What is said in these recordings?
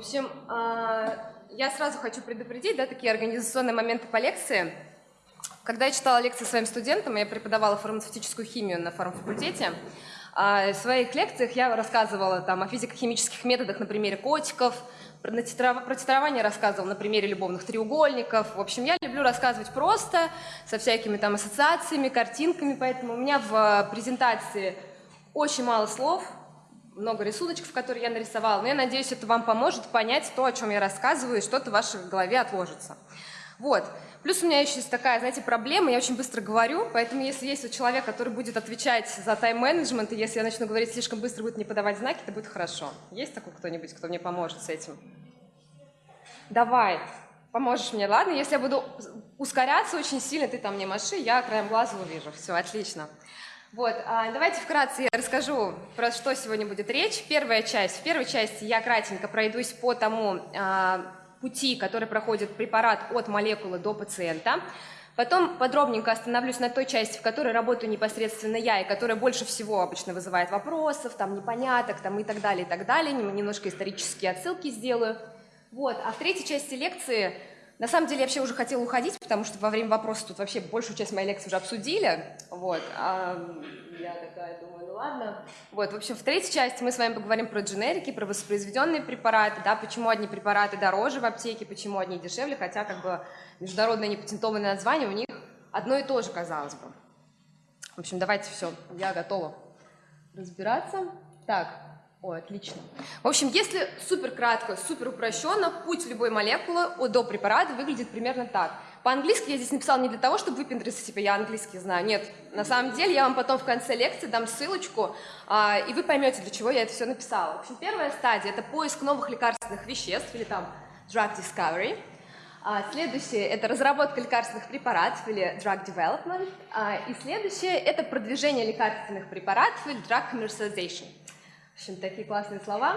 общем, а, я сразу хочу предупредить, да, такие организационные моменты по лекции. Когда я читала лекции своим студентам, я преподавала фармацевтическую химию на фармфакультете, а в своих лекциях я рассказывала там, о физико-химических методах на примере котиков, про, титрование рассказывала на примере любовных треугольников. В общем, я люблю рассказывать просто, со всякими там ассоциациями, картинками, поэтому у меня в презентации очень мало слов, много рисуночков, которые я нарисовала, но я надеюсь, это вам поможет понять то, о чем я рассказываю, и что-то в вашей голове отложится. Вот. Плюс у меня еще есть такая, знаете, проблема, я очень быстро говорю, поэтому если есть вот человек, который будет отвечать за тайм-менеджмент, и если я начну говорить слишком быстро, будет не подавать знаки, это будет хорошо. Есть такой кто-нибудь, кто мне поможет с этим? Давай, поможешь мне, ладно? Если я буду ускоряться очень сильно, ты там мне маши, я краем глаза увижу. Все, отлично. Вот, а, давайте вкратце я расскажу, про что сегодня будет речь. Первая часть. В первой части я кратенько пройдусь по тому а, пути, который проходит препарат от молекулы до пациента. Потом подробненько остановлюсь на той части, в которой работаю непосредственно я, и которая больше всего обычно вызывает вопросов, там непоняток, там и так далее, и так далее. Немножко исторические отсылки сделаю. Вот. А в третьей части лекции на самом деле я вообще уже хотела уходить, потому что во время вопроса тут вообще большую часть моей лекции уже обсудили. Вот. А я такая думаю, ну ладно. Вот, в общем, в третьей части мы с вами поговорим про дженерики, про воспроизведенные препараты, да, почему одни препараты дороже в аптеке, почему одни дешевле, хотя как бы международное непатентованное название у них одно и то же, казалось бы. В общем, давайте все, я готова разбираться. Так, о, отлично. В общем, если супер кратко, супер упрощенно, путь любой молекулы до препарата выглядит примерно так. По-английски я здесь написала не для того, чтобы выпендриться, типа я английский знаю. Нет, на самом деле я вам потом в конце лекции дам ссылочку, а, и вы поймете, для чего я это все написала. В общем, первая стадия – это поиск новых лекарственных веществ, или там drug discovery. А, следующее – это разработка лекарственных препаратов, или drug development. А, и следующее – это продвижение лекарственных препаратов, или drug commercialization. В общем, такие классные слова.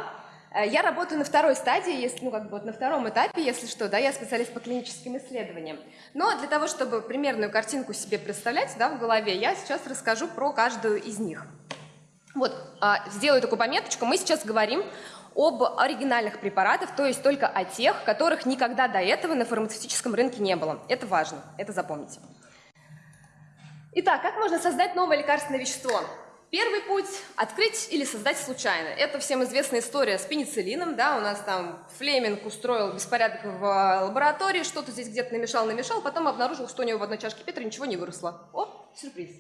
Э, я работаю на второй стадии, если, ну, как бы вот на втором этапе, если что, да, я специалист по клиническим исследованиям. Но для того, чтобы примерную картинку себе представлять, да, в голове, я сейчас расскажу про каждую из них. Вот, а, сделаю такую пометочку. Мы сейчас говорим об оригинальных препаратах, то есть только о тех, которых никогда до этого на фармацевтическом рынке не было. Это важно, это запомните. Итак, как можно создать новое лекарственное вещество? Первый путь – открыть или создать случайно. Это всем известная история с пенициллином, да, у нас там Флеминг устроил беспорядок в лаборатории, что-то здесь где-то намешал, намешал, потом обнаружил, что у него в одной чашке Петра ничего не выросло. О, сюрприз.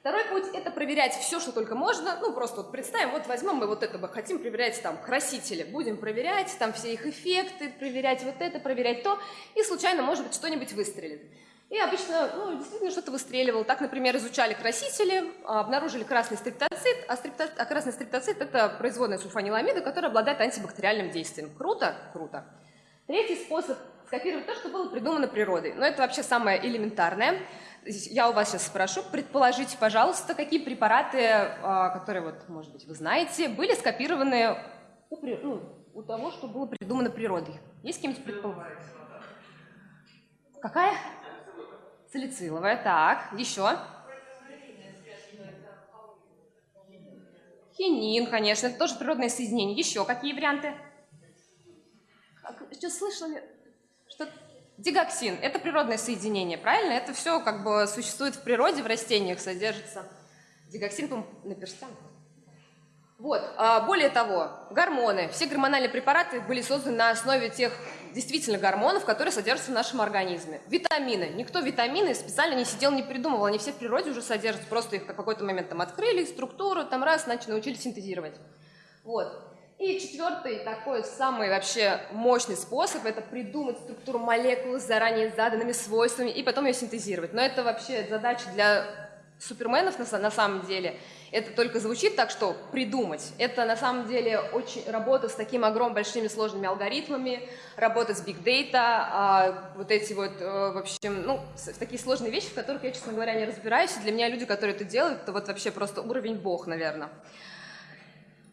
Второй путь – это проверять все, что только можно. Ну, просто вот представим, вот возьмем мы вот это бы, хотим проверять там красители. Будем проверять там все их эффекты, проверять вот это, проверять то, и случайно, может быть, что-нибудь выстрелит. И обычно, ну, действительно что-то выстреливал. Так, например, изучали красители, а, обнаружили красный стриптоцит, а, стриптоцит, а красный стриптоцит – это производная сульфаниламида, которая обладает антибактериальным действием. Круто? Круто. Третий способ – скопировать то, что было придумано природой. Но это вообще самое элементарное. Я у вас сейчас спрошу, предположите, пожалуйста, какие препараты, а, которые, вот, может быть, вы знаете, были скопированы у, ну, у того, что было придумано природой. Есть какие-нибудь предположения? Какая? Салициловая, так, еще. Хинин, конечно, это тоже природное соединение. Еще какие варианты? Что слышали? Что? Дигоксин – это природное соединение, правильно? Это все как бы существует в природе, в растениях содержится. Дигоксин, по на перстянках. Вот. А, более того, гормоны. Все гормональные препараты были созданы на основе тех действительно гормонов, которые содержатся в нашем организме. Витамины. Никто витамины специально не сидел, не придумывал. Они все в природе уже содержатся. Просто их в какой-то момент там открыли, структуру, там раз, начали, научились синтезировать. Вот. И четвертый такой самый вообще мощный способ – это придумать структуру молекулы с заранее заданными свойствами и потом ее синтезировать. Но это вообще задача для суперменов на, на самом деле – это только звучит так, что придумать. Это на самом деле очень работа с таким огромными большими сложными алгоритмами, работа с big data, а, вот эти вот, а, в общем, ну, такие сложные вещи, в которых я, честно говоря, не разбираюсь. И для меня люди, которые это делают, это вот вообще просто уровень бог, наверное.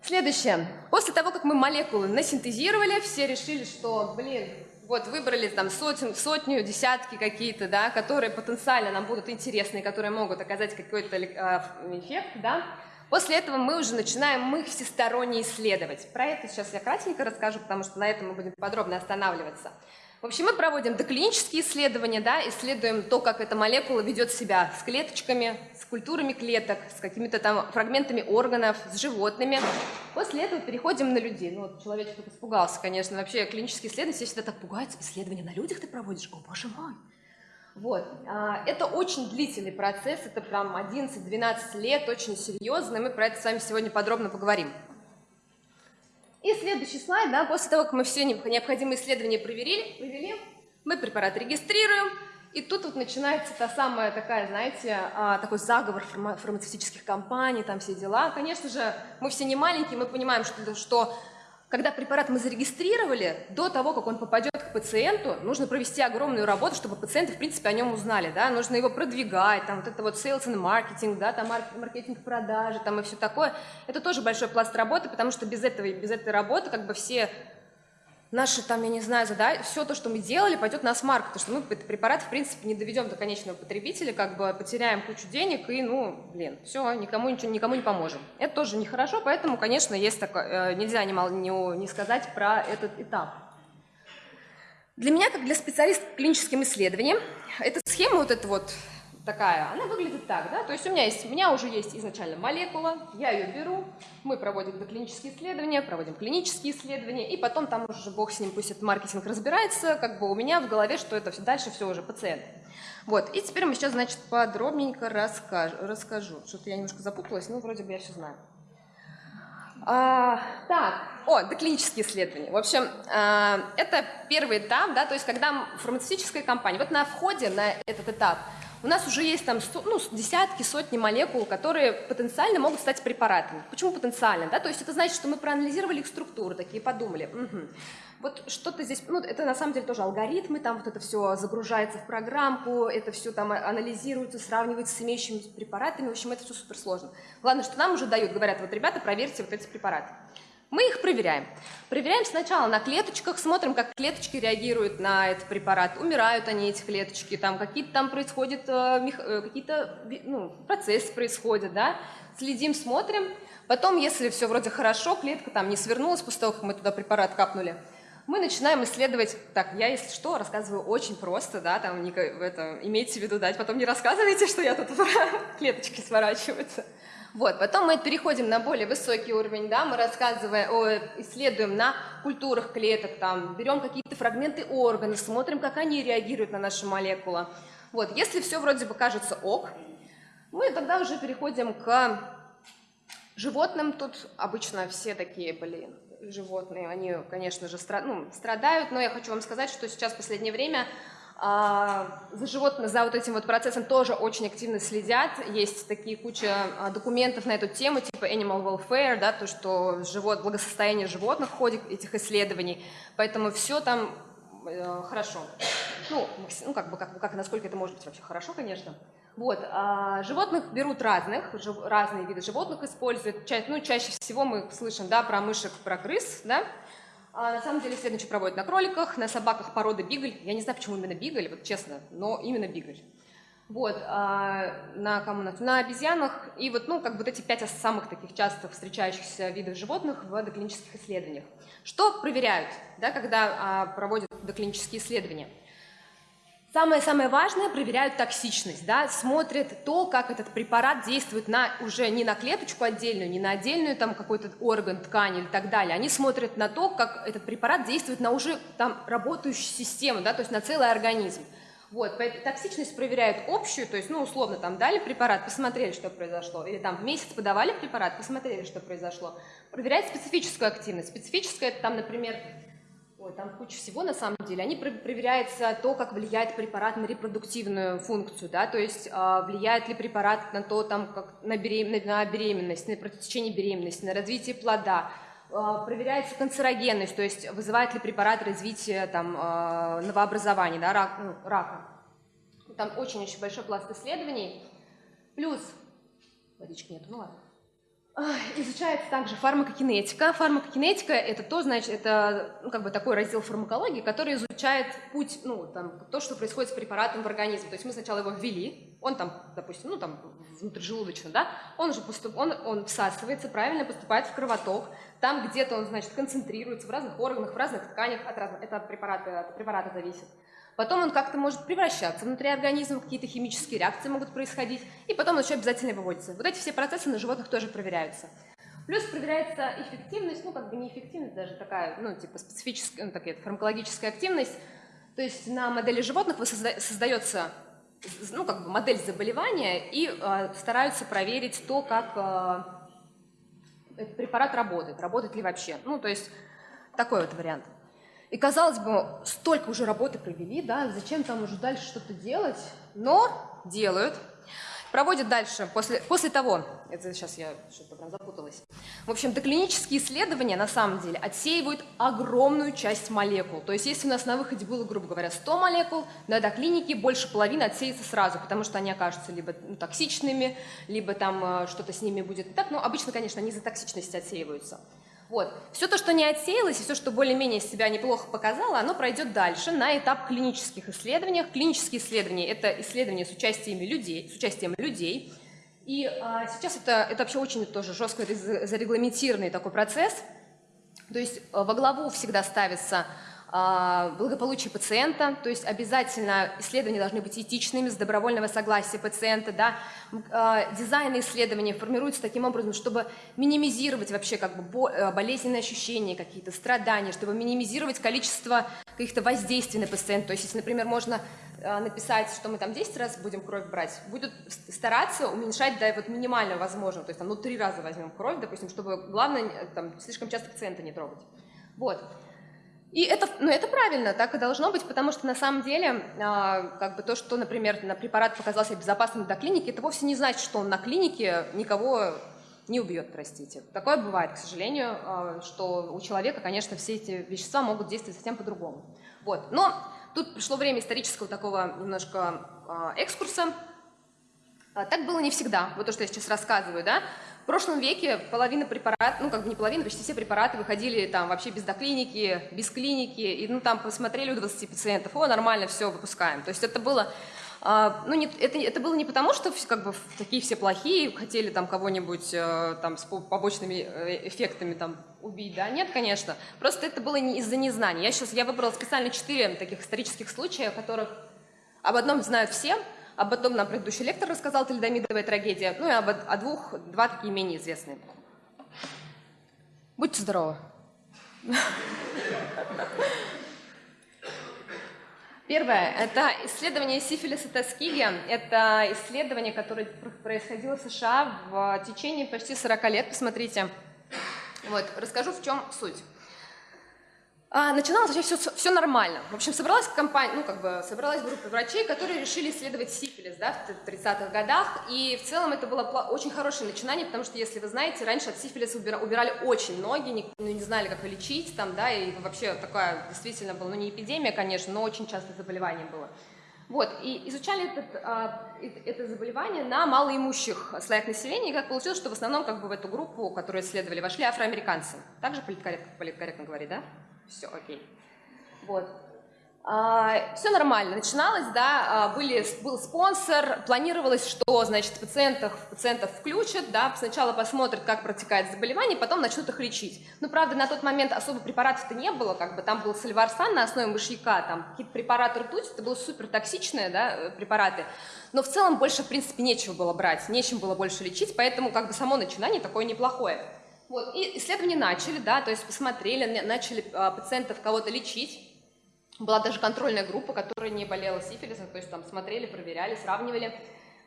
Следующее. После того, как мы молекулы насинтезировали, все решили, что, блин, вот выбрали там сотен, сотню, десятки какие-то, да, которые потенциально нам будут интересны, которые могут оказать какой-то э, эффект, да, После этого мы уже начинаем их всесторонне исследовать. Про это сейчас я кратенько расскажу, потому что на этом мы будем подробно останавливаться. В общем, мы проводим доклинические исследования, да, исследуем то, как эта молекула ведет себя с клеточками, с культурами клеток, с какими-то там фрагментами органов, с животными. После этого переходим на людей. Ну, вот человек тут испугался, конечно. Вообще, клинические исследования все всегда так пугают. Исследования на людях ты проводишь? О, боже мой! Вот. А, это очень длительный процесс, это прям 11-12 лет, очень серьезно, мы про это с вами сегодня подробно поговорим. И следующий слайд, да, после того, как мы все необходимые исследования проверили, провели, мы препарат регистрируем, и тут вот начинается та самая такая, знаете, а, такой заговор фармацевтических компаний, там все дела. Конечно же, мы все не маленькие, мы понимаем, что, что когда препарат мы зарегистрировали, до того, как он попадет к пациенту, нужно провести огромную работу, чтобы пациенты, в принципе, о нем узнали, да, нужно его продвигать, там вот это вот sales and marketing, да, там маркетинг продажи, там и все такое. Это тоже большой пласт работы, потому что без этого, без этой работы как бы все наши, там, я не знаю, задать, все то, что мы делали, пойдет на смарк, потому что мы этот препарат, в принципе, не доведем до конечного потребителя, как бы потеряем кучу денег и, ну, блин, все, никому ничего, никому не поможем. Это тоже нехорошо, поэтому, конечно, есть такое, э, нельзя не, не, не сказать про этот этап. Для меня, как для специалиста по клиническим исследованиям, эта схема вот эта вот такая, она выглядит так, да, то есть у меня, есть, у меня уже есть изначально молекула, я ее беру, мы проводим доклинические исследования, проводим клинические исследования, и потом там уже бог с ним, пусть этот маркетинг разбирается, как бы у меня в голове, что это все дальше все уже пациент. Вот, и теперь мы сейчас, значит, подробненько расскажу, расскажу. что-то я немножко запуталась, ну, вроде бы я все знаю. А, так, о, доклинические исследования. В общем, а, это первый этап, да, то есть когда фармацевтическая компания, вот на входе на этот этап – у нас уже есть там ну, десятки, сотни молекул, которые потенциально могут стать препаратами. Почему потенциально? Да? То есть это значит, что мы проанализировали их структуру, такие подумали. Угу. Вот что-то здесь, ну, это на самом деле тоже алгоритмы, там вот это все загружается в программку, это все там анализируется, сравнивается с имеющимися препаратами, в общем, это все суперсложно. Главное, что нам уже дают, говорят, вот, ребята, проверьте вот эти препараты. Мы их проверяем. Проверяем сначала на клеточках, смотрим, как клеточки реагируют на этот препарат. Умирают они, эти клеточки, там какие-то там происходят, э, э, какие-то ну, процессы происходят, да. Следим, смотрим. Потом, если все вроде хорошо, клетка там не свернулась после того, как мы туда препарат капнули, мы начинаем исследовать, так, я, если что, рассказываю очень просто, да, там, не, это, имейте в виду, дать, потом не рассказывайте, что я тут клеточки сворачиваются. Вот, потом мы переходим на более высокий уровень, да, мы рассказываем, о, исследуем на культурах клеток, там, берем какие-то фрагменты органов, смотрим, как они реагируют на нашу молекулу. Вот, если все вроде бы кажется ок, мы тогда уже переходим к животным. Тут обычно все такие, блин, животные, они, конечно же, ну, страдают, но я хочу вам сказать, что сейчас в последнее время за животных, за вот этим вот процессом тоже очень активно следят. Есть такие куча а, документов на эту тему, типа Animal Welfare, да, то, что живот, благосостояние животных в ходе этих исследований. Поэтому все там э, хорошо. Ну, ну как бы, как, как, насколько это может быть вообще хорошо, конечно. Вот, а, животных берут разных, жив, разные виды животных используют. Ча, ну, чаще всего мы слышим, да, про мышек, про крыс, да, а на самом деле исследования проводят на кроликах, на собаках породы бигль. Я не знаю, почему именно бигль, вот честно, но именно бигль. Вот, а на, кому, на обезьянах и вот, ну, как вот эти пять самых таких часто встречающихся видов животных в доклинических исследованиях. Что проверяют, да, когда а, проводят доклинические исследования? Самое-самое важное, проверяют токсичность, да, смотрят то, как этот препарат действует на, уже не на клеточку отдельную, не на отдельную там какой-то орган, ткань или так далее. Они смотрят на то, как этот препарат действует на уже там работающую систему, да, то есть на целый организм. Вот, токсичность проверяют общую, то есть, ну, условно, там дали препарат, посмотрели, что произошло, или там в месяц подавали препарат, посмотрели, что произошло. Проверяют специфическую активность. Специфическая, это там, например, Ой, там куча всего на самом деле. Они проверяются то, как влияет препарат на репродуктивную функцию, да, то есть э, влияет ли препарат на то, там, как на, берем... на беременность, на протечение беременности, на развитие плода. Э, проверяется канцерогенность, то есть вызывает ли препарат развитие там, э, новообразования, да, рак, ну, рака. Там очень-очень большой пласт исследований. Плюс, водички нет, ну ладно. Изучается также фармакокинетика. Фармакокинетика – это то, значит, это ну, как бы такой раздел фармакологии, который изучает путь, ну, там, то, что происходит с препаратом в организме. То есть мы сначала его ввели, он там, допустим, ну, там, внутрижелудочно, да, он же поступ, он, он всасывается, правильно поступает в кровоток, там где-то он, значит, концентрируется в разных органах, в разных тканях, от, разных, это от препарата, от препарата зависит. Потом он как-то может превращаться внутри организма, какие-то химические реакции могут происходить, и потом он еще обязательно выводится. Вот эти все процессы на животных тоже проверяются. Плюс проверяется эффективность, ну как бы не эффективность, даже такая, ну типа специфическая, ну такая фармакологическая активность. То есть на модели животных создается ну, как бы модель заболевания и э, стараются проверить то, как э, этот препарат работает, работает ли вообще. Ну, то есть такой вот вариант. И казалось бы, столько уже работы провели, да, зачем там уже дальше что-то делать, но делают. Проводят дальше, после, после того, это сейчас я что-то прям запуталась. В общем, доклинические исследования на самом деле отсеивают огромную часть молекул. То есть если у нас на выходе было, грубо говоря, 100 молекул, на доклинике больше половины отсеется сразу, потому что они окажутся либо ну, токсичными, либо там э, что-то с ними будет так. Но обычно, конечно, они за токсичность отсеиваются. Вот. Все то, что не отсеялось, и все, что более-менее себя неплохо показало, оно пройдет дальше на этап клинических исследований. Клинические исследования – это исследования с участием людей, с участием людей. И а, сейчас это, это вообще очень тоже жестко зарегламентированный такой процесс. То есть а, во главу всегда ставится благополучие пациента, то есть обязательно исследования должны быть этичными, с добровольного согласия пациента, да. А, дизайн исследования формируется таким образом, чтобы минимизировать вообще как бы э, болезненные ощущения, какие-то страдания, чтобы минимизировать количество каких-то воздействий на пациента. То есть, если, например, можно а, написать, что мы там 10 раз будем кровь брать, будут стараться уменьшать до вот минимально возможного, то есть там ну три раза возьмем кровь, допустим, чтобы главное там слишком часто пациента не трогать. Вот. И это, ну, это правильно, так и должно быть, потому что на самом деле, а, как бы то, что, например, на препарат показался безопасным до клиники, это вовсе не значит, что он на клинике никого не убьет, простите. Такое бывает, к сожалению, а, что у человека, конечно, все эти вещества могут действовать совсем по-другому. Вот. Но тут пришло время исторического такого немножко а, экскурса. А, так было не всегда, вот то, что я сейчас рассказываю, да. В прошлом веке половина препаратов, ну как бы не половина, почти все препараты выходили там вообще без доклиники, без клиники, и ну там посмотрели у 20 пациентов, о, нормально, все, выпускаем. То есть это было а, ну, не, это, это было не потому, что как бы такие все плохие, хотели там кого-нибудь э, там с побочными э, эффектами там убить, да, нет, конечно. Просто это было не из-за незнания. Я сейчас, я выбрала специально четыре таких исторических случая, о которых об одном знают все, об одном нам предыдущий лектор рассказал, Тельдомидовая трагедия. Ну и об, о двух, два такие менее известные. Будьте здоровы. Первое – это исследование сифилиса Тоскиги. Это исследование, которое происходило в США в течение почти 40 лет. Посмотрите. Вот, расскажу, в чем суть. А, начиналось вообще все, все нормально. В общем, собралась компания, ну, как бы, собралась группа врачей, которые решили исследовать сифилис, да, в 30-х годах, и в целом это было очень хорошее начинание, потому что, если вы знаете, раньше от сифилиса убира, убирали очень многие, не, ну, не знали, как лечить, там, да, и вообще такая действительно была, ну, не эпидемия, конечно, но очень часто заболевание было. Вот, и изучали этот, а, это заболевание на малоимущих слоях населения, и как получилось, что в основном как бы в эту группу, которую исследовали, вошли афроамериканцы. Также политкорректно, политкорректно говорить, да? Все окей. Вот. А, все нормально, начиналось, да, а, были, был спонсор, планировалось, что, значит, пациентов, пациентов включат, да, сначала посмотрят, как протекает заболевание, потом начнут их лечить. Ну, правда, на тот момент особо препаратов-то не было, как бы там был сальварсан на основе мышьяка, там какие-то препараты ртуть, это были супер токсичные, да, э, препараты, но в целом больше, в принципе, нечего было брать, нечем было больше лечить, поэтому как бы само начинание такое неплохое. Вот, и исследования начали, да, то есть посмотрели, начали а, пациентов кого-то лечить. Была даже контрольная группа, которая не болела сифилисом, то есть там смотрели, проверяли, сравнивали.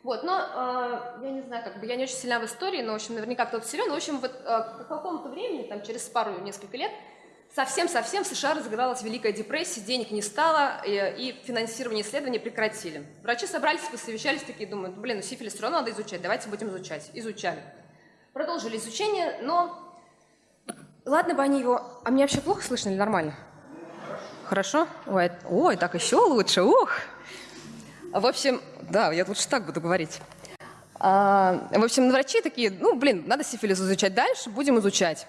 Вот, но э, я не знаю, как бы я не очень сильна в истории, но, в общем, наверняка кто-то силен. В общем, вот э, к какому-то времени, там, через пару, несколько лет, совсем-совсем в США разыгралась Великая депрессия, денег не стало, и, и финансирование исследований прекратили. Врачи собрались, посовещались, такие думают, блин, ну сифилис все равно надо изучать, давайте будем изучать. Изучали. Продолжили изучение, но ладно бы они его... А мне вообще плохо слышно или нормально? Хорошо? Ой, ой так еще лучше, ух! В общем, да, я лучше так буду говорить. А, в общем, врачи такие, ну, блин, надо сифилис изучать дальше, будем изучать.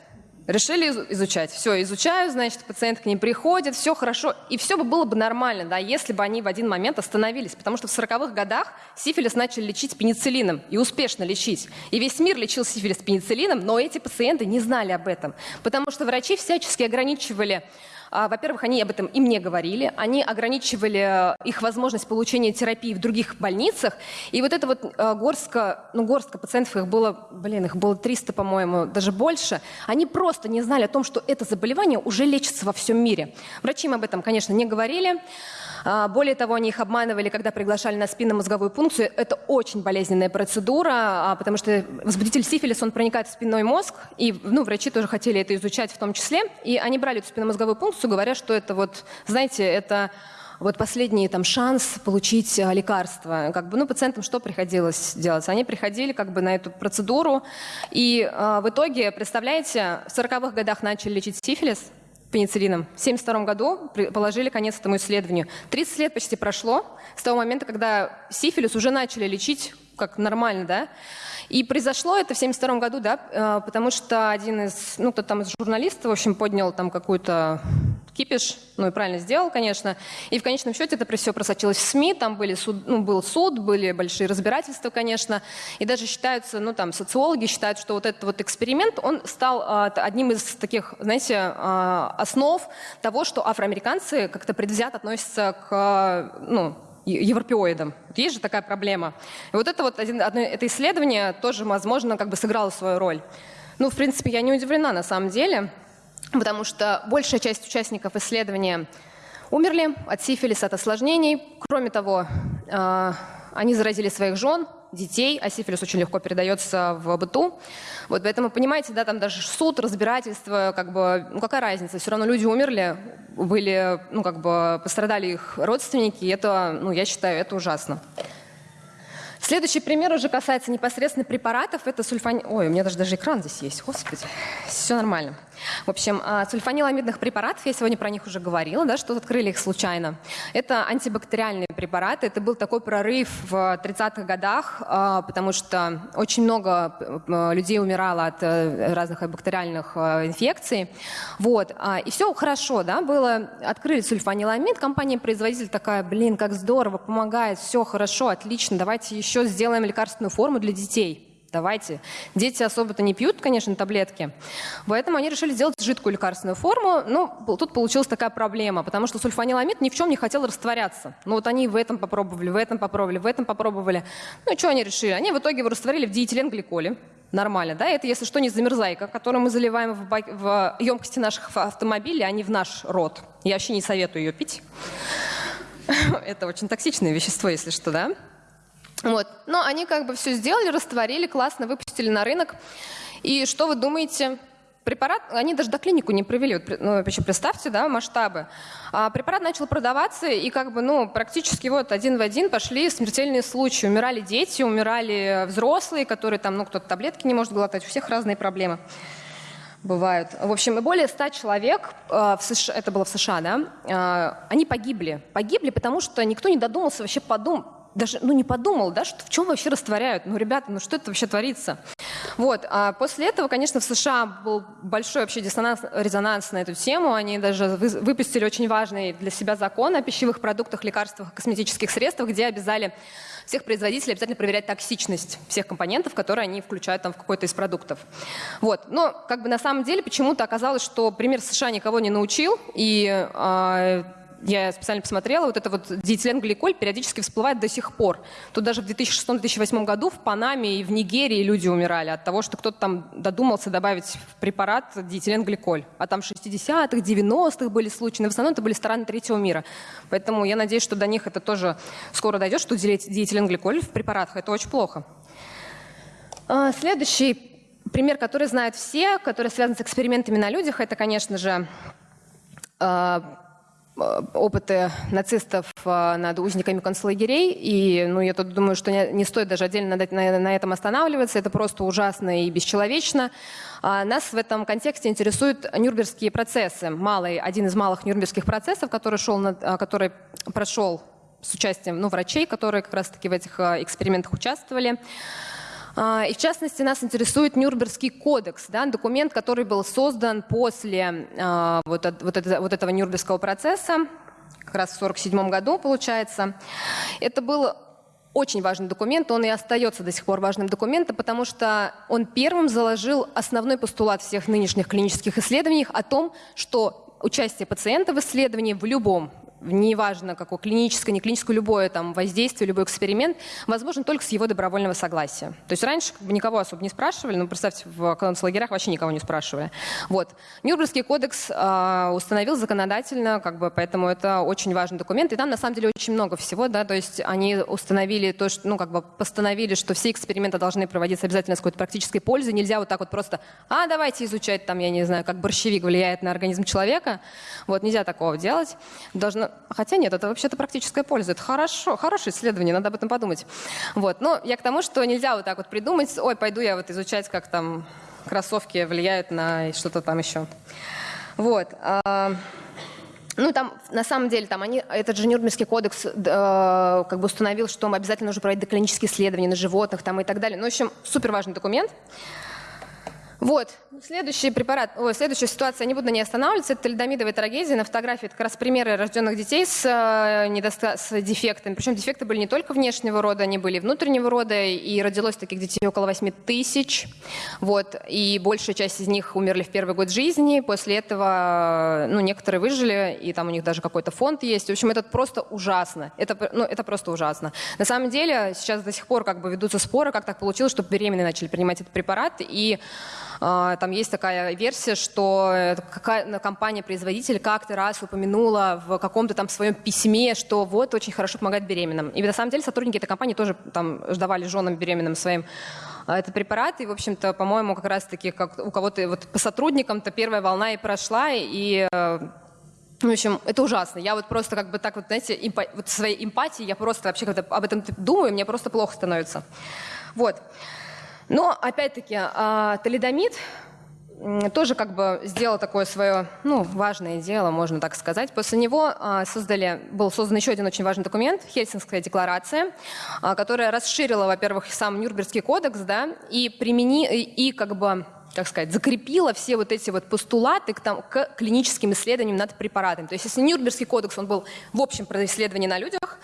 Решили изучать. Все, изучаю, значит, пациент к ним приходит, все хорошо. И все бы было бы нормально, да, если бы они в один момент остановились. Потому что в 40-х годах сифилис начали лечить пенициллином. И успешно лечить. И весь мир лечил сифилис пенициллином, но эти пациенты не знали об этом. Потому что врачи всячески ограничивали во-первых, они об этом им не говорили, они ограничивали э, их возможность получения терапии в других больницах. И вот это вот э, горстка, ну горстка пациентов, их было, блин, их было 300, по-моему, даже больше, они просто не знали о том, что это заболевание уже лечится во всем мире. Врачи им об этом, конечно, не говорили. А, более того, они их обманывали, когда приглашали на спинномозговую пункцию. Это очень болезненная процедура, а, потому что возбудитель сифилиса, он проникает в спинной мозг, и ну, врачи тоже хотели это изучать в том числе. И они брали эту спинномозговую пункцию, говоря, что это вот, знаете, это вот последний там шанс получить а, лекарство. Как бы, ну, пациентам что приходилось делать? Они приходили как бы на эту процедуру, и э, в итоге, представляете, в 40-х годах начали лечить сифилис, пенициллином. В 1972 году положили конец этому исследованию. 30 лет почти прошло с того момента, когда сифилис уже начали лечить как нормально, да. И произошло это в 1972 году, да, э, потому что один из, ну, кто там из журналистов, в общем, поднял там какую-то кипиш, ну и правильно сделал, конечно. И в конечном счете это все просочилось в СМИ, там были суд, ну, был суд, были большие разбирательства, конечно. И даже считаются, ну там социологи считают, что вот этот вот эксперимент, он стал а, одним из таких, знаете, а, основ того, что афроамериканцы как-то предвзято относятся к, ну, европеоидам. Есть же такая проблема. И вот это вот один, одно, это исследование тоже, возможно, как бы сыграло свою роль. Ну, в принципе, я не удивлена на самом деле потому что большая часть участников исследования умерли от сифилиса, от осложнений. Кроме того, э, они заразили своих жен, детей, а сифилис очень легко передается в быту. Вот поэтому, понимаете, да, там даже суд, разбирательство, как бы, ну какая разница, все равно люди умерли, были, ну как бы пострадали их родственники, и это, ну я считаю, это ужасно. Следующий пример уже касается непосредственно препаратов. Это сульфани... Ой, у меня даже, даже экран здесь есть, господи. Все нормально. В общем, а, сульфаниламидных препаратов, я сегодня про них уже говорила, да, что открыли их случайно. Это антибактериальные препараты. Это был такой прорыв в 30-х годах, а, потому что очень много э, людей умирало от э, разных бактериальных инфекций. Вот. А, и все хорошо, да, было. Открыли сульфаниламид, компания-производитель такая, блин, как здорово, помогает, все хорошо, отлично, давайте еще сделаем лекарственную форму для детей давайте. Дети особо-то не пьют, конечно, таблетки. Поэтому они решили сделать жидкую лекарственную форму. Ну, тут получилась такая проблема, потому что сульфаниламид ни в чем не хотел растворяться. Ну вот они в этом попробовали, в этом попробовали, в этом попробовали. Ну что они решили? Они в итоге его растворили в диэтиленгликоле. Нормально, да? Это, если что, не замерзайка, которую мы заливаем в, бак... в емкости наших автомобилей, а не в наш рот. Я вообще не советую ее пить. Это очень токсичное вещество, если что, да? Вот. Но они как бы все сделали, растворили, классно, выпустили на рынок. И что вы думаете? Препарат, они даже до клинику не провели, вот, ну, вообще представьте, да, масштабы. А препарат начал продаваться, и как бы, ну, практически вот один в один пошли смертельные случаи. Умирали дети, умирали взрослые, которые там, ну, кто-то таблетки не может глотать, у всех разные проблемы бывают. В общем, более ста человек, э, в США, это было в США, да, э, они погибли. Погибли, потому что никто не додумался вообще подумать, даже ну, не подумал, да, что в чем вообще растворяют. Ну, ребята, ну что это вообще творится? Вот. А после этого, конечно, в США был большой вообще диссонанс, резонанс на эту тему. Они даже выпустили очень важный для себя закон о пищевых продуктах, лекарствах, косметических средствах, где обязали всех производителей обязательно проверять токсичность всех компонентов, которые они включают там в какой-то из продуктов. Вот. Но как бы на самом деле почему-то оказалось, что пример США никого не научил, и э, я специально посмотрела, вот это вот диэтиленгликоль периодически всплывает до сих пор. Тут даже в 2006-2008 году в Панаме и в Нигерии люди умирали от того, что кто-то там додумался добавить в препарат диэтиленгликоль. А там 60-х, 90-х были случаи, но в основном это были страны третьего мира. Поэтому я надеюсь, что до них это тоже скоро дойдет, что диэтиленгликоль в препаратах. Это очень плохо. А, следующий пример, который знают все, который связан с экспериментами на людях, это, конечно же, а, опыты нацистов э, над узниками концлагерей. И ну, я тут думаю, что не, стоит даже отдельно на, этом останавливаться. Это просто ужасно и бесчеловечно. А нас в этом контексте интересуют нюрнбергские процессы. Малый, один из малых нюрнбергских процессов, который, шел на, э, который прошел с участием ну, врачей, которые как раз-таки в этих экспериментах участвовали. А, и в частности нас интересует Нюрнбергский кодекс, да, документ, который был создан после а, вот, вот, вот этого Нюрнбергского процесса, как раз в 1947 году, получается. Это был очень важный документ, он и остается до сих пор важным документом, потому что он первым заложил основной постулат всех нынешних клинических исследований о том, что участие пациента в исследовании в любом неважно какое, клиническое, не клиническое, любое там воздействие, любой эксперимент, возможен только с его добровольного согласия. То есть раньше никого особо не спрашивали, ну, представьте, в концлагерях вообще никого не спрашивали. Вот. Нюрнбергский кодекс э, установил законодательно, как бы, поэтому это очень важный документ, и там на самом деле очень много всего, да, то есть они установили то, что, ну, как бы постановили, что все эксперименты должны проводиться обязательно с какой-то практической пользой, нельзя вот так вот просто, а, давайте изучать там, я не знаю, как борщевик влияет на организм человека, вот, нельзя такого делать. Должно, Хотя нет, это вообще-то практическая польза. Это хорошо, хорошее исследование, надо об этом подумать. Вот. Но я к тому, что нельзя вот так вот придумать, ой, пойду я вот изучать, как там кроссовки влияют на что-то там еще. Вот. А, ну, там, на самом деле, там они, этот же Нюрнбергский кодекс э, как бы установил, что обязательно нужно проводить доклинические исследования на животных там, и так далее. Ну, в общем, супер важный документ. Вот, следующий препарат, ой, следующая ситуация, я не буду на ней останавливаться, это талидомидовая трагедия. На фотографии это как раз примеры рожденных детей с, э, недоста... с дефектами. Причем дефекты были не только внешнего рода, они были внутреннего рода, и родилось таких детей около 8 тысяч. Вот, и большая часть из них умерли в первый год жизни. После этого, ну, некоторые выжили, и там у них даже какой-то фонд есть. В общем, это просто ужасно. Это, ну, это просто ужасно. На самом деле, сейчас до сих пор как бы ведутся споры, как так получилось, чтобы беременные начали принимать этот препарат, и там есть такая версия, что какая компания-производитель как-то раз упомянула в каком-то там своем письме, что вот очень хорошо помогает беременным. И на самом деле сотрудники этой компании тоже там ждавали женам беременным своим а, этот препарат. И, в общем-то, по-моему, как раз-таки как у кого-то вот по сотрудникам-то первая волна и прошла, и э, в общем, это ужасно. Я вот просто как бы так вот, знаете, импа- вот своей эмпатией, я просто вообще когда об этом думаю, мне просто плохо становится. Вот. Но, опять-таки, а, талидомид тоже как бы сделал такое свое, ну, важное дело, можно так сказать. После него а, создали, был создан еще один очень важный документ, Хельсинская декларация, а, которая расширила, во-первых, сам Нюрнбергский кодекс, да, и примени, и как бы как сказать, закрепила все вот эти вот постулаты к, там, к клиническим исследованиям над препаратами. То есть если Нюрнбергский кодекс, он был в общем про исследования на людях,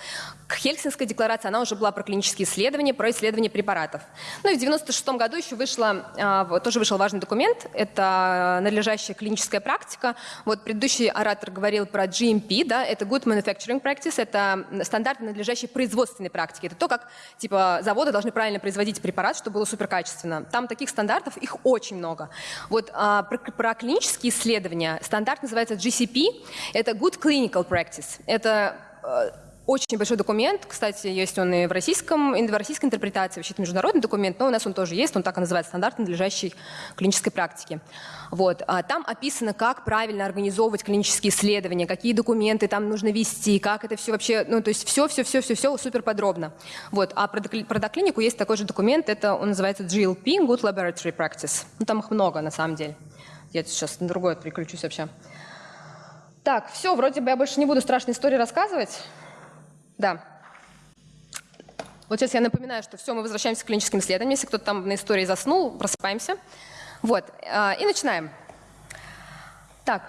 к Хельсинской декларации она уже была про клинические исследования, про исследования препаратов. Ну и в 96 году еще вышла, а, тоже вышел важный документ, это надлежащая клиническая практика. Вот предыдущий оратор говорил про GMP, да, это Good Manufacturing Practice, это стандарты надлежащей производственной практики. Это то, как типа заводы должны правильно производить препарат, чтобы было суперкачественно. Там таких стандартов, их очень много. Вот а, про, про клинические исследования стандарт называется GCP, это Good Clinical Practice. Это э, очень большой документ, кстати, есть он и в, российском, и в российской интерпретации, вообще это международный документ, но у нас он тоже есть, он так и называется, стандарт надлежащей клинической практики. Вот. А там описано, как правильно организовывать клинические исследования, какие документы там нужно вести, как это все вообще, ну то есть все-все-все-все-все супер подробно. Вот. А про, про доклинику есть такой же документ, это он называется GLP, Good Laboratory Practice. Ну там их много на самом деле. Я сейчас на другое переключусь вообще. Так, все, вроде бы я больше не буду страшные истории рассказывать. Да. Вот сейчас я напоминаю, что все, мы возвращаемся к клиническим исследованиям. Если кто-то там на истории заснул, просыпаемся. Вот, а, и начинаем. Так,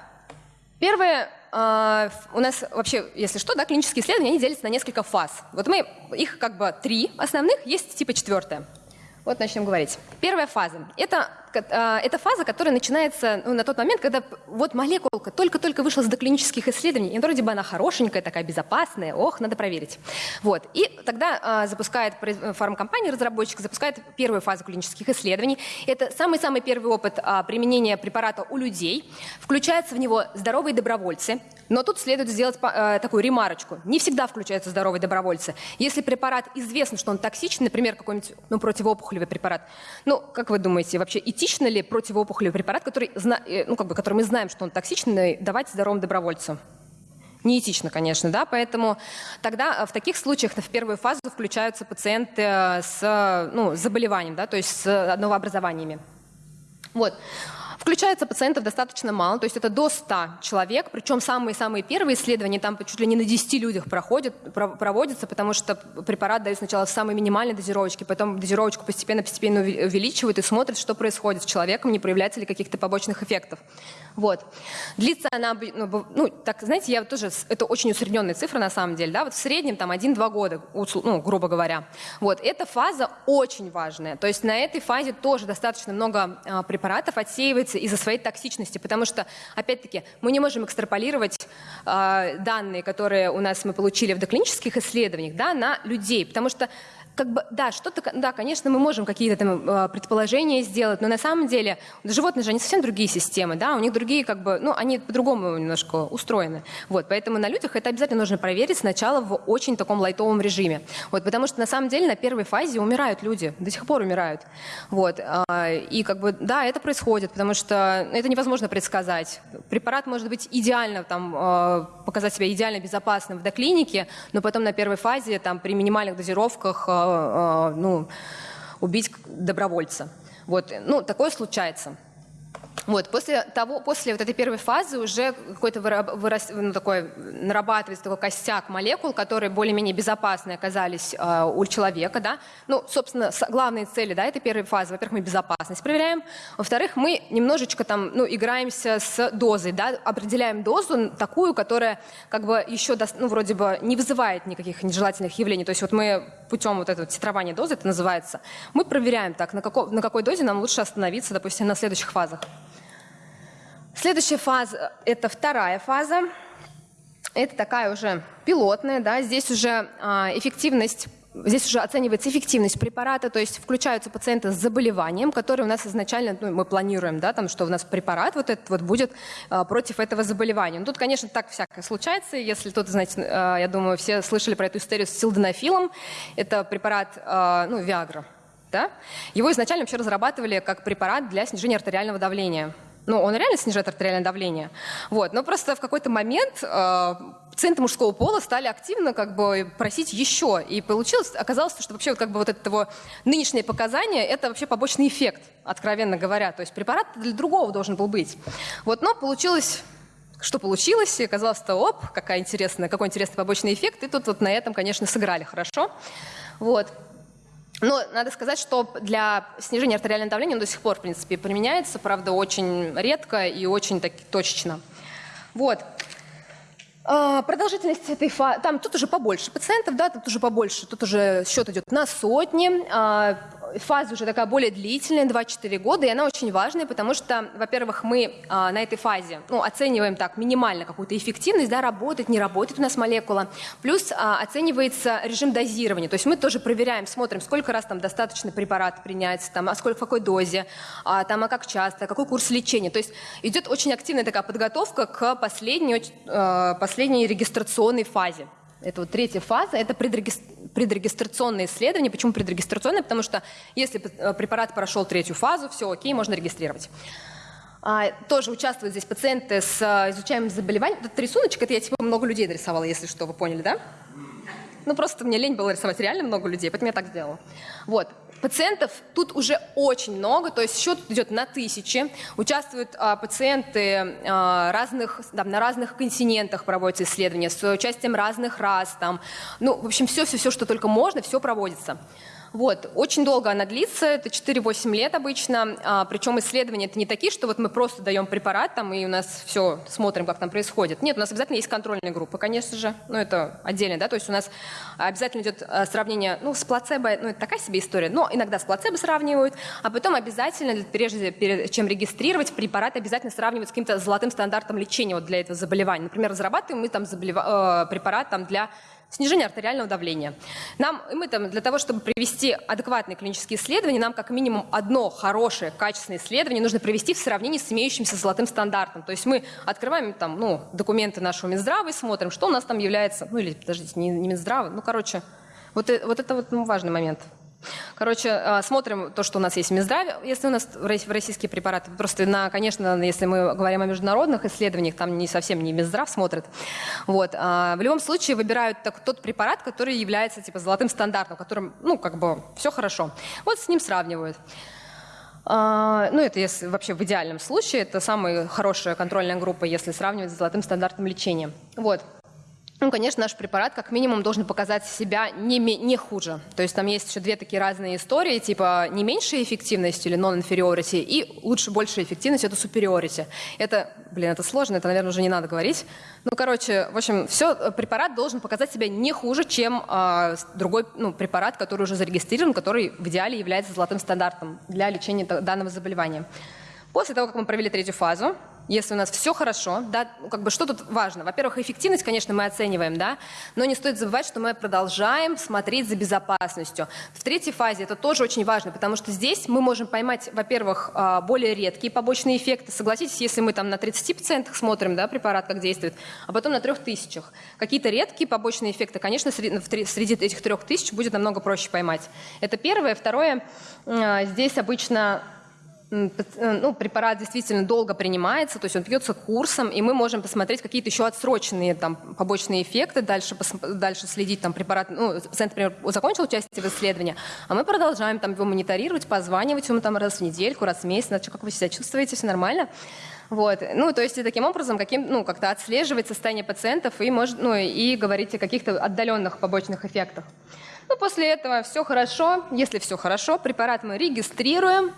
первое, а, у нас вообще, если что, да, клинические исследования, они делятся на несколько фаз. Вот мы, их как бы три основных, есть типа четвертая. Вот начнем говорить. Первая фаза. Это это фаза, которая начинается ну, на тот момент, когда вот молекулка только-только вышла с доклинических исследований, и вроде бы она хорошенькая, такая безопасная, ох, надо проверить. Вот. И тогда а, запускает фармкомпания, разработчик запускает первую фазу клинических исследований. Это самый-самый первый опыт а, применения препарата у людей. Включаются в него здоровые добровольцы, но тут следует сделать а, такую ремарочку. Не всегда включаются здоровые добровольцы. Если препарат известно, что он токсичный, например, какой-нибудь ну, противоопухолевый препарат, ну, как вы думаете, вообще этично ли противоопухолевый препарат, который, э, ну, как бы, который мы знаем, что он токсичный, давать здоровым добровольцам? Неэтично, конечно, да, поэтому тогда э, в таких случаях в первую фазу включаются пациенты э, с ну, заболеванием, да, то есть с новообразованиями. Вот. Включается пациентов достаточно мало, то есть это до 100 человек, причем самые-самые первые исследования там чуть ли не на 10 людях проходят, проводятся, потому что препарат дают сначала в самой минимальной дозировочке, потом дозировочку постепенно-постепенно увеличивают и смотрят, что происходит с человеком, не проявляется ли каких-то побочных эффектов. Вот. Длится она, ну, ну, так, знаете, я тоже, это очень усредненная цифра на самом деле, да, вот в среднем там 1-2 года, ну, грубо говоря. Вот, эта фаза очень важная, то есть на этой фазе тоже достаточно много а, препаратов отсеивается из-за своей токсичности, потому что, опять-таки, мы не можем экстраполировать а, данные, которые у нас мы получили в доклинических исследованиях, да, на людей, потому что как бы, да, что-то, да, конечно, мы можем какие-то там а, предположения сделать, но на самом деле животные же, они совсем другие системы, да, у них другие, как бы, ну, они по-другому немножко устроены. Вот, поэтому на людях это обязательно нужно проверить сначала в очень таком лайтовом режиме. Вот, потому что на самом деле на первой фазе умирают люди, до сих пор умирают. Вот, а, и как бы, да, это происходит, потому что это невозможно предсказать. Препарат может быть идеально, там, а, показать себя идеально безопасным в доклинике, но потом на первой фазе, там, при минимальных дозировках Э, ну, убить добровольца. Вот, ну, такое случается. Вот, после, того, после вот этой первой фазы уже какой-то вырос, ну, такой, нарабатывается такой костяк молекул, которые более-менее безопасны оказались э, у человека. Да? Ну, собственно, главные цели да, этой первой фазы, во-первых, мы безопасность проверяем, во-вторых, мы немножечко там, ну, играемся с дозой, да? определяем дозу такую, которая как бы еще, ну, вроде бы не вызывает никаких нежелательных явлений. То есть вот мы путем вот этого титрования дозы, это называется, мы проверяем так, на, какой, на какой дозе нам лучше остановиться, допустим, на следующих фазах. Следующая фаза – это вторая фаза. Это такая уже пилотная, да, здесь уже а, эффективность Здесь уже оценивается эффективность препарата, то есть включаются пациенты с заболеванием, которые у нас изначально, ну, мы планируем, да, там, что у нас препарат вот этот вот будет а, против этого заболевания. Но тут, конечно, так всякое случается. Если кто-то, знаете, а, я думаю, все слышали про эту историю с силденафилом. Это препарат, а, ну, Виагра, да? Его изначально вообще разрабатывали как препарат для снижения артериального давления. Ну, он реально снижает артериальное давление. Вот. Но просто в какой-то момент э, пациенты мужского пола стали активно как бы просить еще. И получилось, оказалось, что вообще вот, как бы вот это нынешнее показание, это вообще побочный эффект, откровенно говоря. То есть препарат для другого должен был быть. Вот, но получилось что получилось, и оказалось, что оп, какая интересная, какой интересный побочный эффект, и тут вот на этом, конечно, сыграли хорошо. Вот. Но надо сказать, что для снижения артериального давления он до сих пор, в принципе, применяется, правда, очень редко и очень так, точечно. Вот. А, продолжительность этой фазы, там тут уже побольше пациентов, да, тут уже побольше, тут уже счет идет на сотни. А, фаза уже такая более длительная, 2-4 года, и она очень важная, потому что, во-первых, мы а, на этой фазе ну, оцениваем так минимально какую-то эффективность, да, работает, не работает у нас молекула, плюс а, оценивается режим дозирования, то есть мы тоже проверяем, смотрим, сколько раз там достаточно препарат принять, там, а сколько, в какой дозе, а, там, а как часто, какой курс лечения, то есть идет очень активная такая подготовка к последней, а, последней регистрационной фазе. Это вот третья фаза, это предрегистрационное исследование. Почему предрегистрационное? Потому что если э, препарат прошел третью фазу, все окей, можно регистрировать. А, тоже участвуют здесь пациенты с э, изучаемым заболеванием. Этот рисуночек, это я типа много людей нарисовала, если что, вы поняли, да? Ну просто мне лень было рисовать реально много людей, поэтому я так сделала. Вот. Пациентов тут уже очень много, то есть счет идет на тысячи. Участвуют а, пациенты а, разных, да, на разных континентах проводятся исследования с участием разных рас. Там. Ну, в общем, все-все-все, что только можно, все проводится. Вот. Очень долго она длится, это 4-8 лет обычно, а, причем исследования это не такие, что вот мы просто даем препарат там и у нас все, смотрим, как там происходит. Нет, у нас обязательно есть контрольные группы, конечно же, но это отдельно, да, то есть у нас обязательно идет а, сравнение, ну, с плацебо, ну, это такая себе история, но иногда с плацебо сравнивают, а потом обязательно, прежде перед чем регистрировать, препарат обязательно сравнивают с каким-то золотым стандартом лечения вот для этого заболевания. Например, разрабатываем мы там заболева... э, препарат там для снижение артериального давления. Нам, мы там, для того, чтобы провести адекватные клинические исследования, нам как минимум одно хорошее, качественное исследование нужно провести в сравнении с имеющимся золотым стандартом. То есть мы открываем там, ну, документы нашего Минздрава и смотрим, что у нас там является, ну или, подождите, не, не Минздрава, ну, короче, вот, э, вот это вот ну, важный момент. Короче, а, смотрим то, что у нас есть в Минздраве, если у нас российские препараты. Просто, на, конечно, если мы говорим о международных исследованиях, там не совсем не Минздрав смотрит. Вот. А в любом случае выбирают так, тот препарат, который является типа золотым стандартом, которым, ну, как бы, все хорошо. Вот с ним сравнивают. А, ну, это если вообще в идеальном случае, это самая хорошая контрольная группа, если сравнивать с золотым стандартом лечения. Вот. Ну, конечно, наш препарат как минимум должен показать себя не, не хуже. То есть там есть еще две такие разные истории, типа не меньшая эффективность или non-inferiority, и лучше большая эффективность – это superiority. Это, блин, это сложно, это, наверное, уже не надо говорить. Ну, короче, в общем, все, препарат должен показать себя не хуже, чем э, другой ну, препарат, который уже зарегистрирован, который в идеале является золотым стандартом для лечения данного заболевания. После того, как мы провели третью фазу, если у нас все хорошо, да, ну, как бы что тут важно? Во-первых, эффективность, конечно, мы оцениваем, да, но не стоит забывать, что мы продолжаем смотреть за безопасностью. В третьей фазе это тоже очень важно, потому что здесь мы можем поймать, во-первых, а, более редкие побочные эффекты. Согласитесь, если мы там на 30 пациентах смотрим, да, препарат как действует, а потом на 3000. Какие-то редкие побочные эффекты, конечно, среди, среди этих 3000 будет намного проще поймать. Это первое. Второе, а, здесь обычно ну, препарат действительно долго принимается, то есть он пьется курсом, и мы можем посмотреть какие-то еще отсроченные там, побочные эффекты, дальше, дальше следить, там, препарат, ну, пациент, например, закончил участие в исследовании, а мы продолжаем там, его мониторировать, позванивать ему там, раз в недельку, раз в месяц, значит, как вы себя чувствуете, все нормально. Вот. Ну, то есть и таким образом каким, ну, как-то отслеживать состояние пациентов и, может, ну, и говорить о каких-то отдаленных побочных эффектах. Ну, после этого все хорошо. Если все хорошо, препарат мы регистрируем,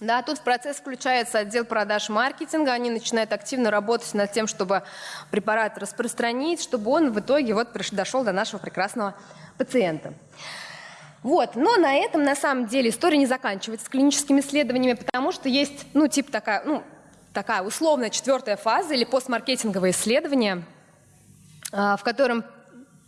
да, тут в процесс включается отдел продаж маркетинга, они начинают активно работать над тем, чтобы препарат распространить, чтобы он в итоге вот дошел до нашего прекрасного пациента. Вот, но на этом на самом деле история не заканчивается с клиническими исследованиями, потому что есть, ну, типа такая, ну, такая условная четвертая фаза или постмаркетинговое исследование, а, в котором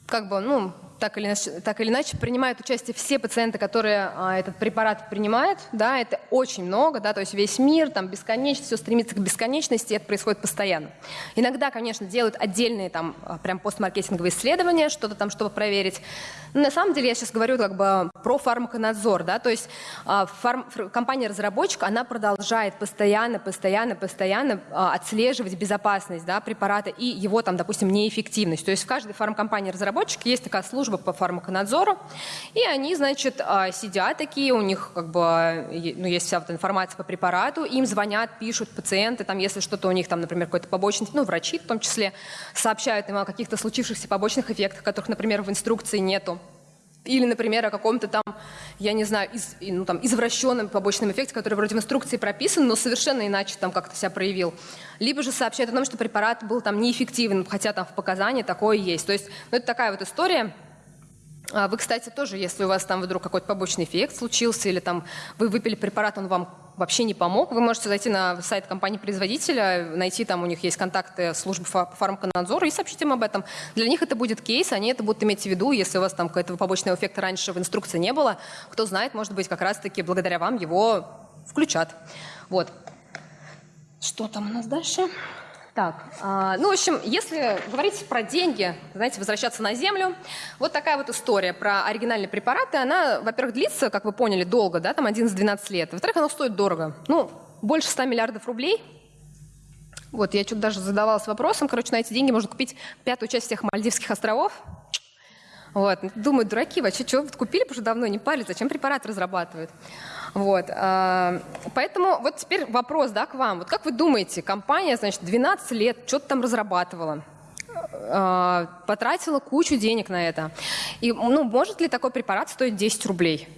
как бы, ну, так или, иначе, так или иначе принимают участие все пациенты, которые а, этот препарат принимают. Да, это очень много, да, то есть весь мир, там бесконечно, все стремится к бесконечности, и это происходит постоянно. Иногда, конечно, делают отдельные там а, прям постмаркетинговые исследования, что-то там, чтобы проверить. Но на самом деле я сейчас говорю как бы про фармаконадзор, да, то есть а, фарм, компания-разработчик, она продолжает постоянно, постоянно, постоянно а, отслеживать безопасность да, препарата и его там, допустим, неэффективность. То есть в каждой фармкомпании-разработчик есть такая служба, служба по фармаконадзору, и они, значит, а, сидят такие, у них как бы, ну, есть вся вот информация по препарату, им звонят, пишут пациенты, там, если что-то у них, там, например, какой-то побочный, ну, врачи в том числе, сообщают им о каких-то случившихся побочных эффектах, которых, например, в инструкции нету. Или, например, о каком-то там, я не знаю, из, ну, там, извращенном побочном эффекте, который вроде в инструкции прописан, но совершенно иначе там как-то себя проявил. Либо же сообщают о том, что препарат был там неэффективен, хотя там в показании такое есть. То есть, ну, это такая вот история, вы, кстати, тоже, если у вас там вдруг какой-то побочный эффект случился, или там вы выпили препарат, он вам вообще не помог, вы можете зайти на сайт компании-производителя, найти там у них есть контакты службы фармаконадзора и сообщить им об этом. Для них это будет кейс, они это будут иметь в виду, если у вас там какого-то побочного эффекта раньше в инструкции не было, кто знает, может быть, как раз-таки благодаря вам его включат. Вот. Что там у нас дальше? Так, а, ну, в общем, если говорить про деньги, знаете, возвращаться на землю, вот такая вот история про оригинальные препараты, она, во-первых, длится, как вы поняли, долго, да, там 11-12 лет, во-вторых, она стоит дорого, ну, больше 100 миллиардов рублей. Вот, я что-то даже задавалась вопросом, короче, на эти деньги можно купить пятую часть всех Мальдивских островов. Вот, думаю, дураки, вообще, что, купили, потому что давно не парили, зачем препарат разрабатывают? Вот. А, поэтому вот теперь вопрос да, к вам. Вот как вы думаете, компания, значит, 12 лет что-то там разрабатывала, а, потратила кучу денег на это. И ну, может ли такой препарат стоить 10 рублей?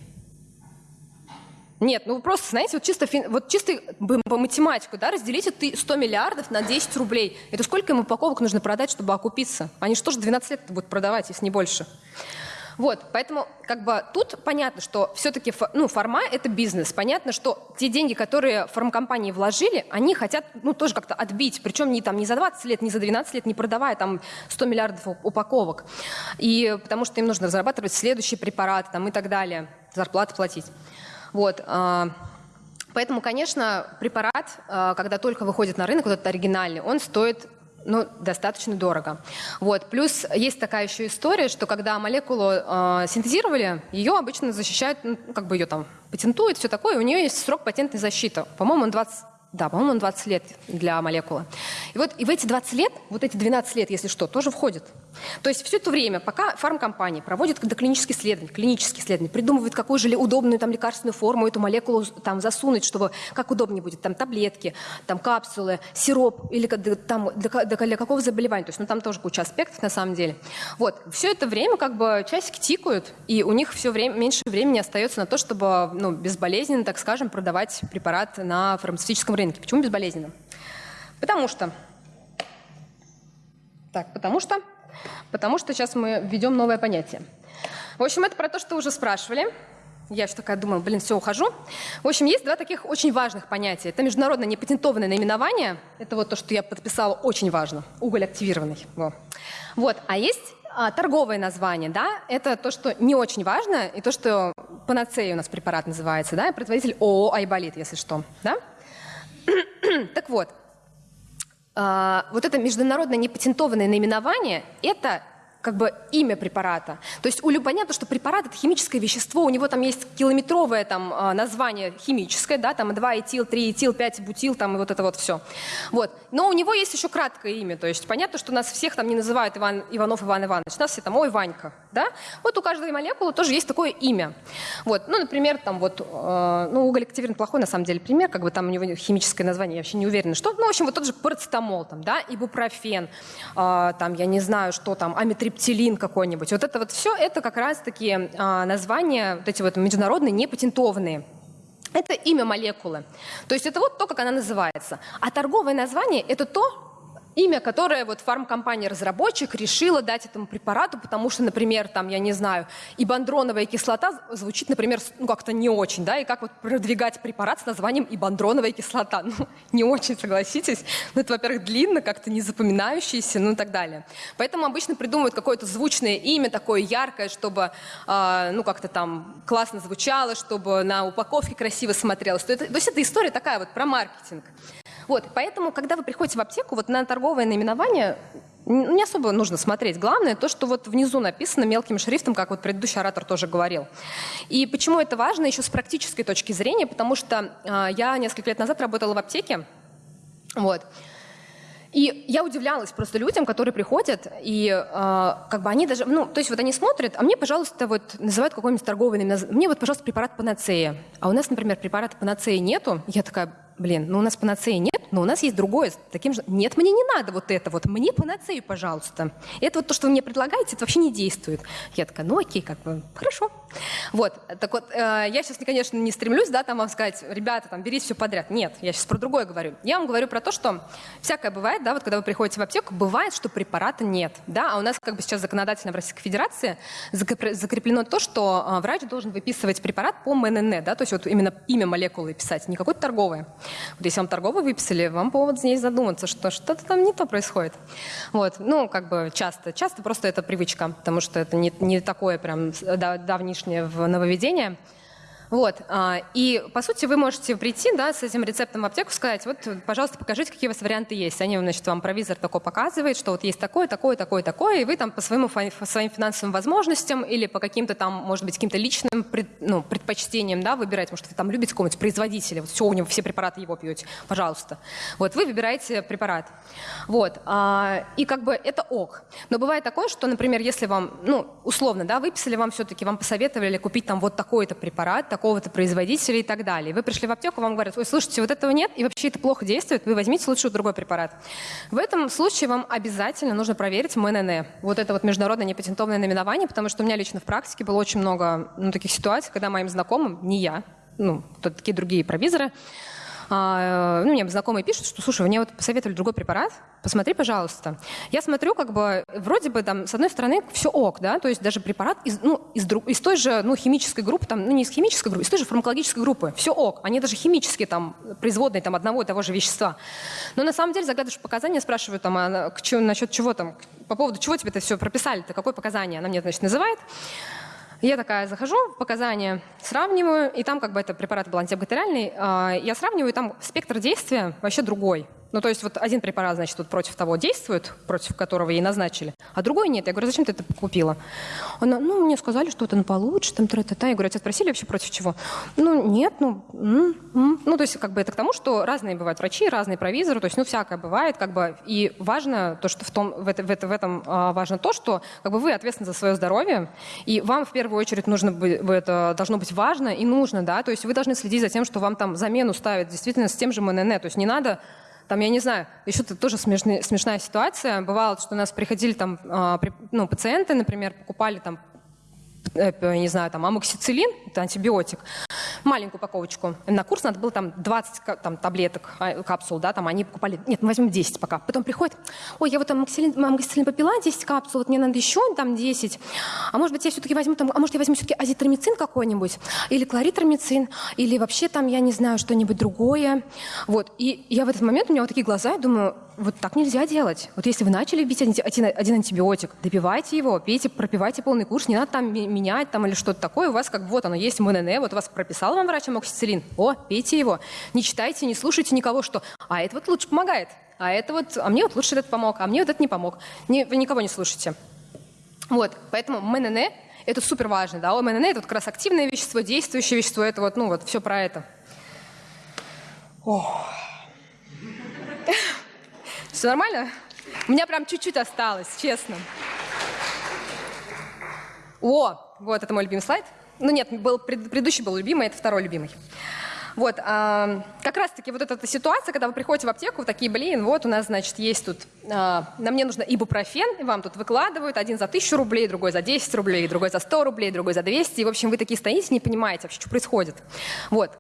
Нет, ну просто, знаете, вот чисто, вот чисто по математику, да, разделите ты 100 миллиардов на 10 рублей. Это сколько им упаковок нужно продать, чтобы окупиться? Они же тоже 12 лет будут продавать, если не больше. Вот, поэтому как бы тут понятно, что все-таки ну, фарма – это бизнес. Понятно, что те деньги, которые фармкомпании вложили, они хотят ну, тоже как-то отбить. Причем не, там, не за 20 лет, не за 12 лет, не продавая там 100 миллиардов упаковок. И потому что им нужно разрабатывать следующие препараты там, и так далее, зарплаты платить. Вот. А, поэтому, конечно, препарат, а, когда только выходит на рынок, вот этот оригинальный, он стоит ну, достаточно дорого. Вот. Плюс есть такая еще история, что когда молекулу э, синтезировали, ее обычно защищают, ну, как бы ее там патентуют, все такое, у нее есть срок патентной защиты. По-моему, он 20 Да, по-моему, он 20 лет для молекулы. И вот и в эти 20 лет, вот эти 12 лет, если что, тоже входит. То есть все это время, пока фармкомпания проводит доклинические исследования, клинические исследования, придумывает, какую же удобную там лекарственную форму эту молекулу там засунуть, чтобы как удобнее будет, там таблетки, там капсулы, сироп или там для, для какого заболевания. То есть, ну там тоже куча аспектов на самом деле. Вот, все это время как бы часики тикают, и у них все время, меньше времени остается на то, чтобы ну, безболезненно, так скажем, продавать препарат на фармацевтическом рынке рынке. Почему безболезненно? Потому что... Так, потому что... Потому что сейчас мы введем новое понятие. В общем, это про то, что уже спрашивали. Я еще такая думала, блин, все, ухожу. В общем, есть два таких очень важных понятия. Это международное непатентованное наименование. Это вот то, что я подписала, очень важно. Уголь активированный. Во. Вот. А есть а, торговое название, да, это то, что не очень важно, и то, что панацея у нас препарат называется, да, производитель ООО «Айболит», если что, да. Так вот, а, вот это международное непатентованное наименование – это как бы имя препарата. То есть у Лю понятно, что препарат – это химическое вещество, у него там есть километровое там, а, название химическое, да, там 2 этил, 3 этил, 5 бутил, там и вот это вот все. Вот. Но у него есть еще краткое имя, то есть понятно, что нас всех там не называют Иван, Иванов Иван Иванович, нас все там, ой, Ванька, да. Вот у каждой молекулы тоже есть такое имя. Вот. Ну, например, там вот, э, ну, уголь активированный плохой на самом деле пример, как бы там у него химическое название, я вообще не уверена, что. Ну, в общем, вот тот же парацетамол, там, да, ибупрофен, э, там, я не знаю, что там, амитриптин, рептилин какой-нибудь. Вот это вот все, это как раз-таки а, названия, вот эти вот международные, непатентованные. Это имя молекулы. То есть это вот то, как она называется. А торговое название – это то, имя, которое вот фармкомпания-разработчик решила дать этому препарату, потому что, например, там, я не знаю, ибандроновая кислота звучит, например, ну, как-то не очень, да, и как вот продвигать препарат с названием ибандроновая кислота? Ну, не очень, согласитесь. Ну, это, во-первых, длинно, как-то не запоминающееся, ну и так далее. Поэтому обычно придумывают какое-то звучное имя, такое яркое, чтобы, э, ну, как-то там классно звучало, чтобы на упаковке красиво смотрелось. То, это, то есть это история такая вот про маркетинг. Вот, поэтому, когда вы приходите в аптеку, вот на торговое наименование не особо нужно смотреть. Главное то, что вот внизу написано мелким шрифтом, как вот предыдущий оратор тоже говорил. И почему это важно еще с практической точки зрения, потому что э, я несколько лет назад работала в аптеке, вот, и я удивлялась просто людям, которые приходят, и э, как бы они даже, ну, то есть вот они смотрят, а мне, пожалуйста, вот называют какой-нибудь торговый, мне вот, пожалуйста, препарат панацея. А у нас, например, препарата панацея нету. Я такая, блин, ну у нас панацеи нет, но у нас есть другое, таким же, нет, мне не надо вот это вот, мне панацею, пожалуйста. Это вот то, что вы мне предлагаете, это вообще не действует. Я такая, ну окей, как бы, хорошо. Вот, так вот, э, я сейчас, конечно, не стремлюсь, да, там вам сказать, ребята, там, берите все подряд. Нет, я сейчас про другое говорю. Я вам говорю про то, что всякое бывает, да, вот когда вы приходите в аптеку, бывает, что препарата нет, да, а у нас как бы сейчас законодательно в Российской Федерации закреплено то, что э, врач должен выписывать препарат по МНН, да, то есть вот именно имя молекулы писать, не какое-то торговое. Вот если вам торговый выписали, вам повод здесь задуматься, что что-то там не то происходит. Вот, ну, как бы часто. Часто просто это привычка, потому что это не, не такое прям давнишнее в нововведение. Вот. А, и, по сути, вы можете прийти да, с этим рецептом в аптеку, сказать, вот, пожалуйста, покажите, какие у вас варианты есть. Они, значит, вам провизор такой показывает, что вот есть такое, такое, такое, такое, и вы там по, своему, по своим финансовым возможностям или по каким-то там, может быть, каким-то личным пред, ну, предпочтениям да, выбираете, может, вы там любите какого-нибудь производителя, вот все, у него все препараты его пьете, пожалуйста. Вот, вы выбираете препарат. Вот. А, и как бы это ок. Но бывает такое, что, например, если вам, ну, условно, да, выписали вам все-таки, вам посоветовали купить там вот такой-то препарат, такого-то производителя и так далее. Вы пришли в аптеку, вам говорят, ой, слушайте, вот этого нет, и вообще это плохо действует, вы возьмите лучше другой препарат. В этом случае вам обязательно нужно проверить МНН. Вот это вот международное непатентованное наименование, потому что у меня лично в практике было очень много ну, таких ситуаций, когда моим знакомым, не я, ну, такие другие провизоры, а, ну, мне знакомые пишут, что, слушай, мне вот посоветовали другой препарат, посмотри, пожалуйста. Я смотрю, как бы, вроде бы там, с одной стороны, все ок, да, то есть даже препарат из, ну, из, из той же, ну, химической группы, там, ну, не из химической группы, из той же фармакологической группы, все ок, они даже химические, там, производные, там, одного и того же вещества. Но на самом деле заглядываешь показания, спрашиваю, там, а, к, насчет чего там, по поводу чего тебе это все прописали-то, какое показание? Она мне, значит, называет. Я такая захожу, показания сравниваю, и там как бы это препарат был антибактериальный, а, я сравниваю, и там спектр действия вообще другой. Ну, то есть вот один препарат, значит, вот против того действует, против которого ей назначили, а другой нет. Я говорю, зачем ты это купила? Она, ну, мне сказали, что это получше, там, тра та та Я говорю, а тебя спросили вообще против чего? Ну, нет, ну, м -м. ну, то есть как бы это к тому, что разные бывают врачи, разные провизоры, то есть, ну, всякое бывает, как бы, и важно то, что в, том, в, это, в, это, в этом а, важно то, что как бы вы ответственны за свое здоровье, и вам в первую очередь нужно это должно быть важно и нужно, да, то есть вы должны следить за тем, что вам там замену ставят действительно с тем же МНН, то есть не надо там, я не знаю, еще -то тоже смешная, смешная ситуация. Бывало, что у нас приходили там, э, ну, пациенты, например, покупали там не знаю, там, амоксициллин, это антибиотик, маленькую упаковочку. На курс надо было там 20 там, таблеток, а, капсул, да, там они покупали, нет, мы возьмем 10 пока. Потом приходит, ой, я вот амоксициллин, амоксициллин попила 10 капсул, вот мне надо еще там 10. А может быть, я все-таки возьму там, а может, я возьму все-таки азитромицин какой-нибудь, или хлоритромицин, или вообще там, я не знаю, что-нибудь другое. Вот, и я в этот момент, у меня вот такие глаза, я думаю, вот так нельзя делать. Вот если вы начали пить один, один антибиотик, добивайте его, пейте, пропивайте полный курс, не надо там менять там, или что-то такое. У вас как бы вот оно есть МНН, вот вас прописал вам врач амоксициллин. О, пейте его. Не читайте, не слушайте никого, что «а это вот лучше помогает», а это вот, а мне вот лучше этот помог, а мне вот этот не помог. Не, вы никого не слушайте. Вот, поэтому МНН – это супер важно, да, МНН – это вот как раз активное вещество, действующее вещество, это вот, ну вот, все про это. Все нормально? У меня прям чуть-чуть осталось, честно. О, вот это мой любимый слайд. Ну нет, был, предыдущий был любимый, это второй любимый. Вот, а, как раз-таки вот эта ситуация, когда вы приходите в аптеку, такие, блин, вот у нас, значит, есть тут, а, на мне нужно ибупрофен, и вам тут выкладывают, один за тысячу рублей, другой за 10 рублей, другой за 100 рублей, другой за 200, и, в общем, вы такие стоите, не понимаете вообще, что происходит. Вот,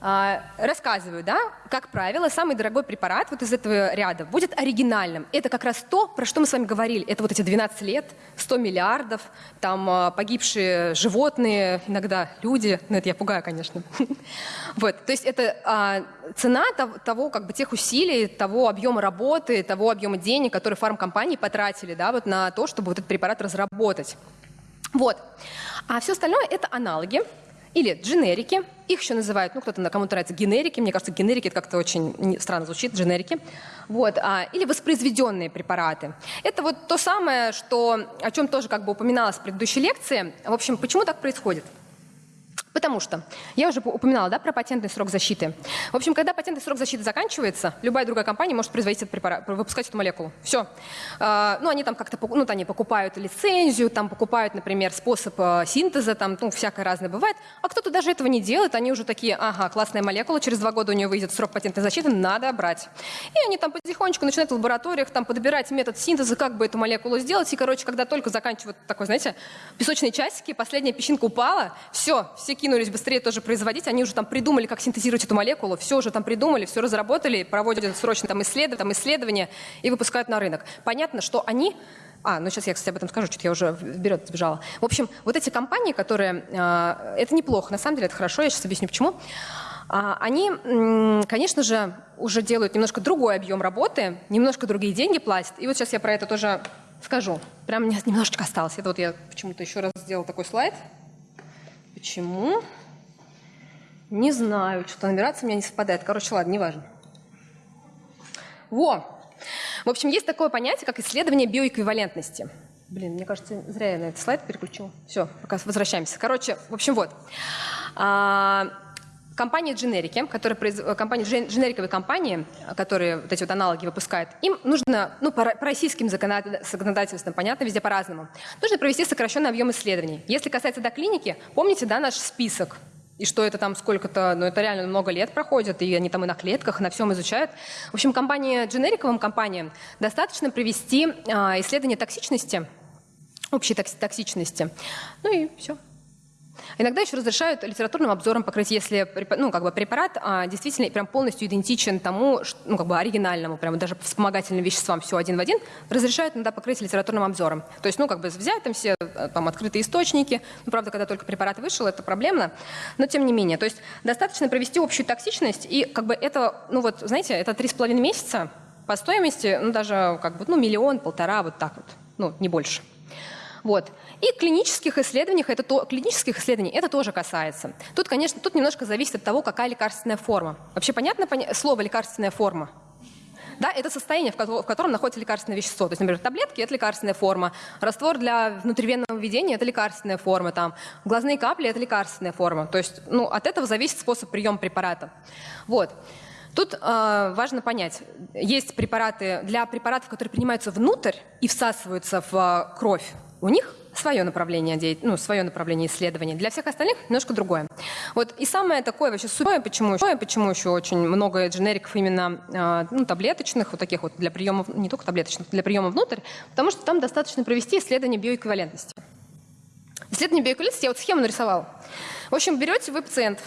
а, рассказываю, да, как правило, самый дорогой препарат вот из этого ряда будет оригинальным. Это как раз то, про что мы с вами говорили. Это вот эти 12 лет, 100 миллиардов, там а, погибшие животные, иногда люди, ну это я пугаю, конечно. Вот, то есть это цена того, как бы тех усилий, того объема работы, того объема денег, которые фармкомпании потратили, да, вот на то, чтобы вот этот препарат разработать. Вот. А все остальное это аналоги или дженерики. Их еще называют, ну, кто-то кому-то нравится генерики. Мне кажется, генерики это как-то очень странно звучит, дженерики. Вот. А, или воспроизведенные препараты. Это вот то самое, что, о чем тоже как бы упоминалось в предыдущей лекции. В общем, почему так происходит? Потому что, я уже упоминала да, про патентный срок защиты. В общем, когда патентный срок защиты заканчивается, любая другая компания может производить этот препарат, выпускать эту молекулу. Все. А, ну, они там как-то ну, они покупают лицензию, там покупают, например, способ а, синтеза, там, ну, всякое разное бывает. А кто-то даже этого не делает, они уже такие, ага, классная молекула, через два года у нее выйдет срок патентной защиты, надо брать. И они там потихонечку начинают в лабораториях там подбирать метод синтеза, как бы эту молекулу сделать. И, короче, когда только заканчивают такой, знаете, песочные часики, последняя песчинка упала, все, все кинулись быстрее тоже производить, они уже там придумали, как синтезировать эту молекулу, все уже там придумали, все разработали, проводят срочно там исследования, там исследования и выпускают на рынок. Понятно, что они а, ну сейчас я, кстати, об этом скажу, что-то я уже вперед сбежала. В общем, вот эти компании, которые... Э, это неплохо, на самом деле это хорошо, я сейчас объясню почему. А, они, конечно же, уже делают немножко другой объем работы, немножко другие деньги платят. И вот сейчас я про это тоже скажу. Прям немножечко осталось. Это вот я почему-то еще раз сделала такой слайд. Почему? Не знаю, что-то набираться у меня не совпадает. Короче, ладно, неважно. Во! В общем, есть такое понятие, как исследование биоэквивалентности. Блин, мне кажется, зря я на этот слайд переключил. Все, пока возвращаемся. Короче, в общем, вот. А, компания дженерики, которая произ... компания, дженериковые компании, которые вот эти вот аналоги выпускают, им нужно, ну, по, по российским законодательствам, понятно, везде по-разному, нужно провести сокращенный объем исследований. Если касается доклиники, помните, да, наш список, и что это там сколько-то, ну это реально много лет проходит, и они там и на клетках, на всем изучают. В общем, компании, дженериковым компаниям достаточно провести а, исследование токсичности, общей токсичности. Ну и все. Иногда еще разрешают литературным обзором покрыть, если ну, как бы препарат а, действительно прям полностью идентичен тому, ну, как бы оригинальному, прям даже вспомогательным веществам все один в один, разрешают иногда покрыть литературным обзором. То есть, ну, как бы взять там все э, там, открытые источники, ну, правда, когда только препарат вышел, это проблемно, но тем не менее. То есть достаточно провести общую токсичность, и как бы это, ну вот, знаете, это три с половиной месяца по стоимости, ну, даже как бы, ну, миллион, полтора, вот так вот, ну, не больше. Вот. И клинических исследований это, то, клинических исследований это тоже касается. Тут, конечно, тут немножко зависит от того, какая лекарственная форма. Вообще понятно слово лекарственная форма? Да, это состояние, в котором находится лекарственное вещество. То есть, например, таблетки – это лекарственная форма, раствор для внутривенного введения – это лекарственная форма, там, глазные капли – это лекарственная форма. То есть ну, от этого зависит способ приема препарата. Вот. Тут э, важно понять, есть препараты для препаратов, которые принимаются внутрь и всасываются в э, кровь. У них свое направление, ну, свое направление исследования. Для всех остальных немножко другое. Вот и самое такое вообще сухое, почему, почему еще очень много дженериков именно а, ну, таблеточных, вот таких вот для приемов, не только таблеточных, для приема внутрь, потому что там достаточно провести исследование биоэквивалентности. Исследование биоэквивалентности я вот схему нарисовал. В общем, берете вы пациентов,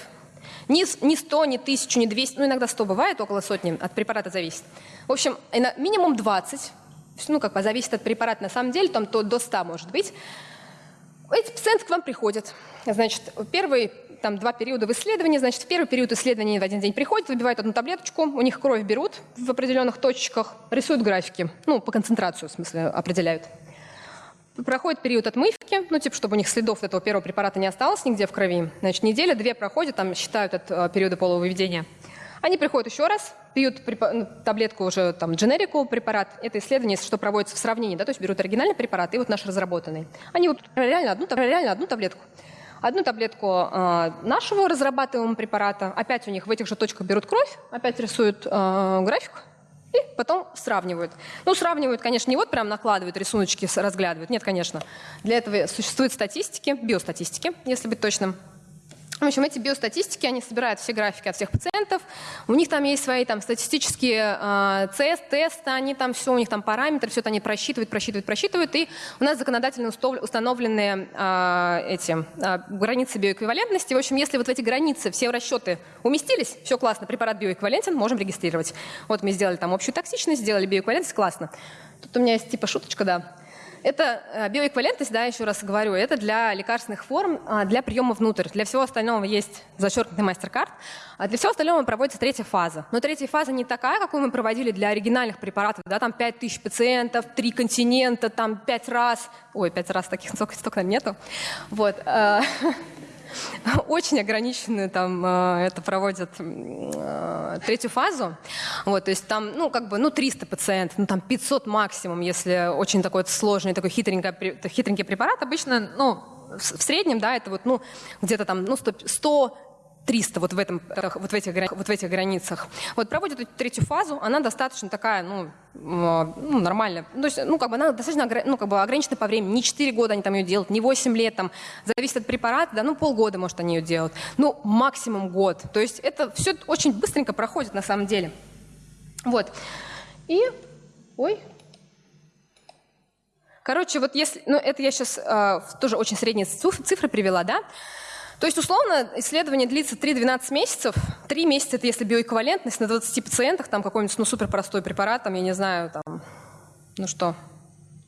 ни, ни 100, ни 1000, ни 200, ну иногда 100 бывает, около сотни, от препарата зависит. В общем, минимум 20 ну, как бы зависит от препарата, на самом деле, там то до 100 может быть. Эти пациенты к вам приходят. Значит, первый там два периода в исследовании. Значит, в первый период исследования в один день приходят, выбивают одну таблеточку, у них кровь берут в определенных точках, рисуют графики, ну, по концентрацию, в смысле, определяют. Проходит период отмывки, ну, типа, чтобы у них следов этого первого препарата не осталось нигде в крови. Значит, неделя, две проходят, там считают от э, периода половыведения. Они приходят еще раз, пьют ну, таблетку уже там дженерику препарат. Это исследование, что проводится в сравнении, да, то есть берут оригинальный препарат и вот наш разработанный. Они вот реально одну, реально одну таблетку. Одну таблетку э, нашего разрабатываемого препарата, опять у них в этих же точках берут кровь, опять рисуют э, график, и потом сравнивают. Ну, сравнивают, конечно, не вот прям накладывают рисуночки, разглядывают. Нет, конечно. Для этого существуют статистики, биостатистики, если быть точным. В общем, эти биостатистики, они собирают все графики от всех пациентов, у них там есть свои там статистические э, тест, тесты, они там все, у них там параметры, все это они просчитывают, просчитывают, просчитывают, и у нас законодательно установлены э, эти э, границы биоэквивалентности. В общем, если вот в эти границы все расчеты уместились, все классно, препарат биоэквивалентен, можем регистрировать. Вот мы сделали там общую токсичность, сделали биоэквивалентность, классно. Тут у меня есть типа шуточка, да. Это э, биоэквивалентность, да, еще раз говорю, это для лекарственных форм, а, для приема внутрь. Для всего остального есть зачеркнутый мастер-карт, а для всего остального проводится третья фаза. Но третья фаза не такая, какую мы проводили для оригинальных препаратов, да, там 5000 пациентов, три континента, там пять раз. Ой, пять раз таких столько, столько нету. Вот. Очень ограниченную там э, это проводят э, третью фазу. Вот, то есть там, ну, как бы, ну, 300 пациентов, ну, там 500 максимум, если очень такой сложный, такой хитренький, хитренький препарат. Обычно, ну, в среднем, да, это вот, ну, где-то там, ну, 100, 100 300 вот в, этом, вот, в этих, вот в этих границах. Вот проводят эту третью фазу, она достаточно такая, ну, ну нормальная. Ну, то есть, ну, как бы она достаточно ну, как бы ограничена по времени. Не 4 года они там ее делают, не 8 лет, там, зависит от препарата, да, ну, полгода, может, они ее делают. Ну, максимум год. То есть это все очень быстренько проходит на самом деле. Вот. И, ой, Короче, вот если, ну это я сейчас э, тоже очень средние цифры привела, да, то есть, условно, исследование длится 3-12 месяцев. Три месяца – это если биоэквивалентность на 20 пациентах, там какой-нибудь ну, суперпростой препарат, там, я не знаю, там, ну что,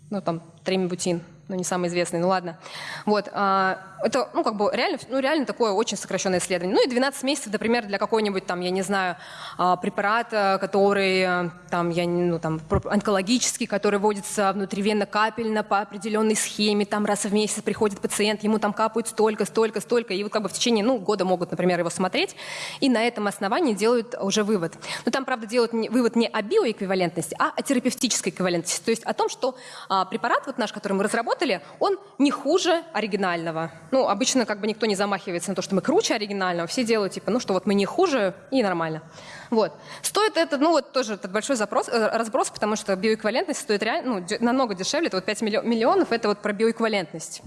ну там, тремибутин – но не самый известный, ну ладно. Вот, а, это, ну, как бы реально, ну, реально такое очень сокращенное исследование. Ну и 12 месяцев, например, для какой-нибудь там, я не знаю, а, препарата, который там, я, ну, там, онкологический, который вводится внутривенно-капельно по определенной схеме, там раз в месяц приходит пациент, ему там капают столько, столько, столько, и вот как бы в течение, ну, года могут, например, его смотреть, и на этом основании делают уже вывод. Но там, правда, делают вывод не о биоэквивалентности, а о терапевтической эквивалентности, то есть о том, что а, препарат вот наш, который мы разработали, разработали, он не хуже оригинального. Ну, обычно как бы никто не замахивается на то, что мы круче оригинального, все делают типа, ну что вот мы не хуже и нормально. Вот. Стоит это, ну вот тоже этот большой запрос, э, разброс, потому что биоэквивалентность стоит реально, ну, намного дешевле, это вот 5 миллионов, это вот про биоэквивалентность.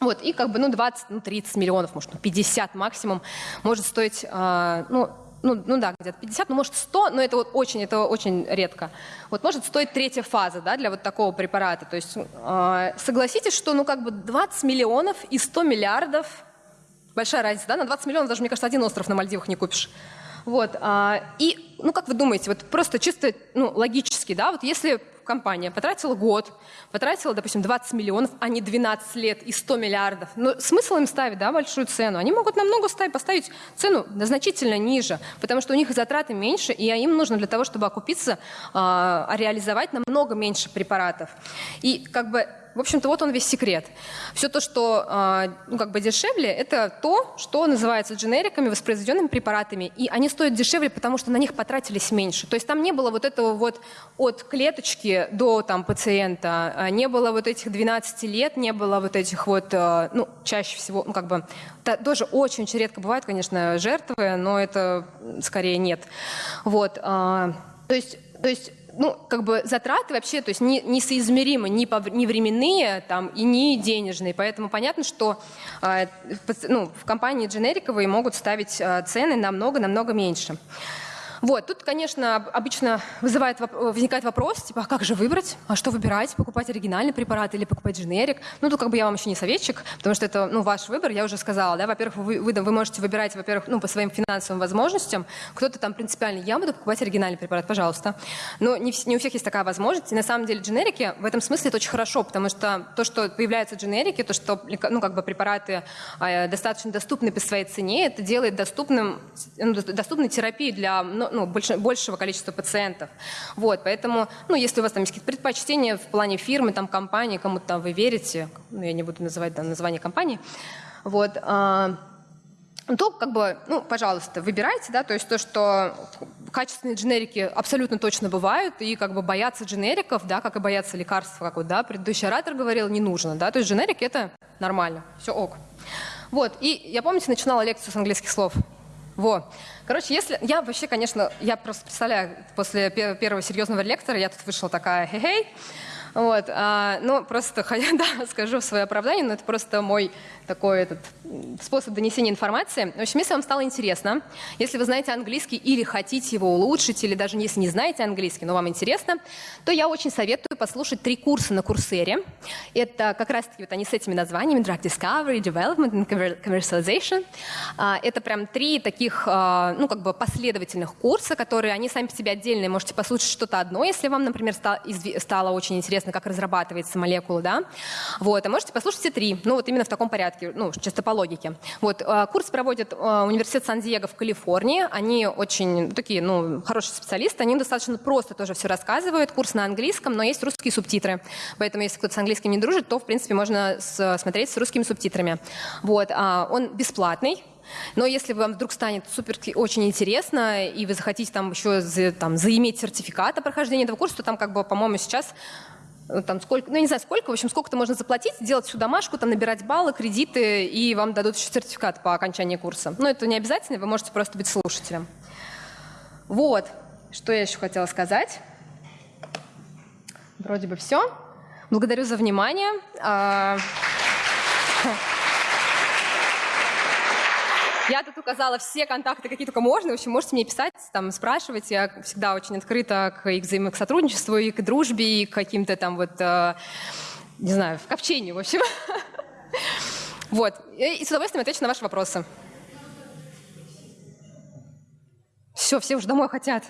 Вот, и как бы, ну, 20, ну, 30 миллионов, может, 50 максимум может стоить, э, ну, ну, ну да, где-то 50, ну может 100, но это вот очень, это очень редко. Вот может стоить третья фаза, да, для вот такого препарата. То есть э, согласитесь, что ну как бы 20 миллионов и 100 миллиардов, большая разница, да, на 20 миллионов даже, мне кажется, один остров на Мальдивах не купишь. Вот, а, и, ну, как вы думаете, вот просто чисто, ну, логически, да, вот если компания потратила год, потратила, допустим, 20 миллионов, а не 12 лет и 100 миллиардов. Но смысл им ставить да, большую цену? Они могут намного ставить, поставить цену значительно ниже, потому что у них затраты меньше, и им нужно для того, чтобы окупиться, а, реализовать намного меньше препаратов. И как бы в общем-то, вот он весь секрет. Все то, что а, ну, как бы дешевле, это то, что называется дженериками, воспроизведенными препаратами. И они стоят дешевле, потому что на них потратились меньше. То есть там не было вот этого вот от клеточки до там, пациента, а не было вот этих 12 лет, не было вот этих вот, а, ну, чаще всего, ну, как бы, тоже очень-очень редко бывают, конечно, жертвы, но это скорее нет. Вот. То есть, то есть ну, как бы затраты вообще, то есть не, несоизмеримы ни, по, ни временные там, и не денежные. Поэтому понятно, что э, ну, в компании дженериковые могут ставить э, цены намного-намного меньше. Вот, тут, конечно, обычно вызывает, возникает вопрос, типа, а как же выбрать, а что выбирать, покупать оригинальный препарат или покупать дженерик? Ну, тут как бы я вам еще не советчик, потому что это, ну, ваш выбор, я уже сказала, да, во-первых, вы, вы, вы можете выбирать, во-первых, ну, по своим финансовым возможностям, кто-то там принципиально, я буду покупать оригинальный препарат, пожалуйста. Но не, не у всех есть такая возможность, и на самом деле дженерики в этом смысле это очень хорошо, потому что то, что появляются дженерики, то, что, ну, как бы препараты э, достаточно доступны по своей цене, это делает доступным, ну, доступной терапию для, ну, больше, большего количества пациентов. Вот, поэтому, ну, если у вас там есть какие-то предпочтения в плане фирмы, там, компании, кому-то там вы верите, ну, я не буду называть там, название компании, вот, а, то, как бы, ну, пожалуйста, выбирайте, да, то есть то, что качественные дженерики абсолютно точно бывают, и как бы бояться дженериков, да, как и бояться лекарств, как вот, да, предыдущий оратор говорил, не нужно, да, то есть дженерики это нормально, все ок. Вот, и я, помните, начинала лекцию с английских слов. Во. Короче, если... Я вообще, конечно, я просто представляю, после первого серьезного лектора я тут вышла такая хе-хей, вот, а, ну, просто, да, скажу свое оправдание, но это просто мой такой этот способ донесения информации. В общем, если вам стало интересно, если вы знаете английский или хотите его улучшить, или даже если не знаете английский, но вам интересно, то я очень советую послушать три курса на Курсере. Это как раз-таки вот они с этими названиями Drug Discovery, Development and Commercialization. А, это прям три таких, а, ну, как бы последовательных курса, которые они сами по себе отдельные. Можете послушать что-то одно, если вам, например, стало очень интересно, как разрабатывается молекула, да. Вот, а можете послушать все три, ну, вот именно в таком порядке ну, чисто по логике. Вот, э, курс проводит э, университет Сан-Диего в Калифорнии. Они очень такие, ну, хорошие специалисты, они достаточно просто тоже все рассказывают. Курс на английском, но есть русские субтитры. Поэтому, если кто-то с английским не дружит, то, в принципе, можно смотреть с русскими субтитрами. Вот, а он бесплатный, но если вам вдруг станет супер очень интересно, и вы захотите там еще за, там, заиметь сертификат о прохождении этого курса, то там, как бы, по-моему, сейчас там сколько, ну, я не знаю сколько, в общем, сколько-то можно заплатить, делать всю домашку, там набирать баллы, кредиты, и вам дадут еще сертификат по окончании курса. Но это не обязательно, вы можете просто быть слушателем. Вот, что я еще хотела сказать. Вроде бы все. Благодарю за внимание. Я тут указала все контакты, какие только можно. В общем, можете мне писать, там, спрашивать. Я всегда очень открыта к, взаимо к сотрудничеству, и к дружбе, и к каким-то там вот, э, не знаю, к общению, в общем. Вот. И с удовольствием отвечу на ваши вопросы. Все, все уже домой хотят.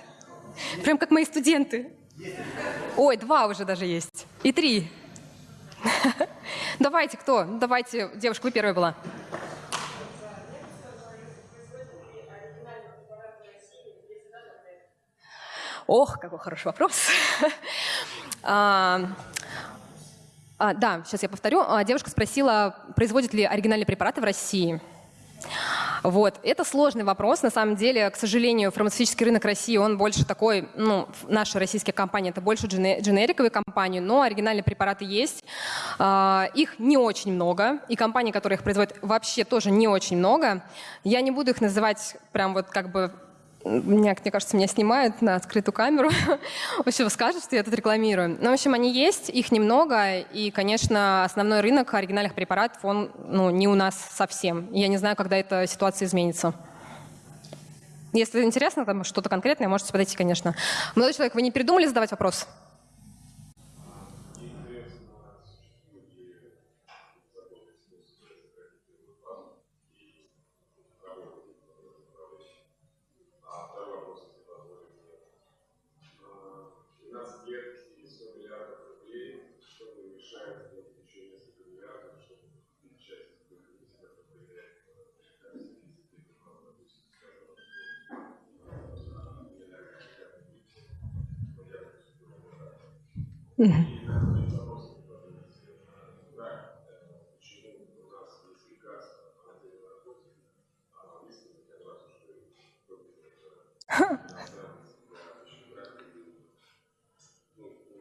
Прям как мои студенты. Ой, два уже даже есть. И три. Давайте, кто? Давайте, девушка, вы первая была. Ох, какой хороший вопрос. а, а, да, сейчас я повторю. А, девушка спросила, производят ли оригинальные препараты в России. Вот. Это сложный вопрос. На самом деле, к сожалению, фармацевтический рынок России, он больше такой, ну, наши российские компании, это больше дженериковые компании, но оригинальные препараты есть. Их не очень много, и компании, которые их производят, вообще тоже не очень много. Я не буду их называть прям вот как бы меня, мне кажется, меня снимают на открытую камеру. В общем, скажут, что я тут рекламирую. Ну, в общем, они есть, их немного. И, конечно, основной рынок оригинальных препаратов, он ну, не у нас совсем. Я не знаю, когда эта ситуация изменится. Если интересно, там что-то конкретное, можете подойти, конечно. Молодой человек, вы не передумали задавать вопрос?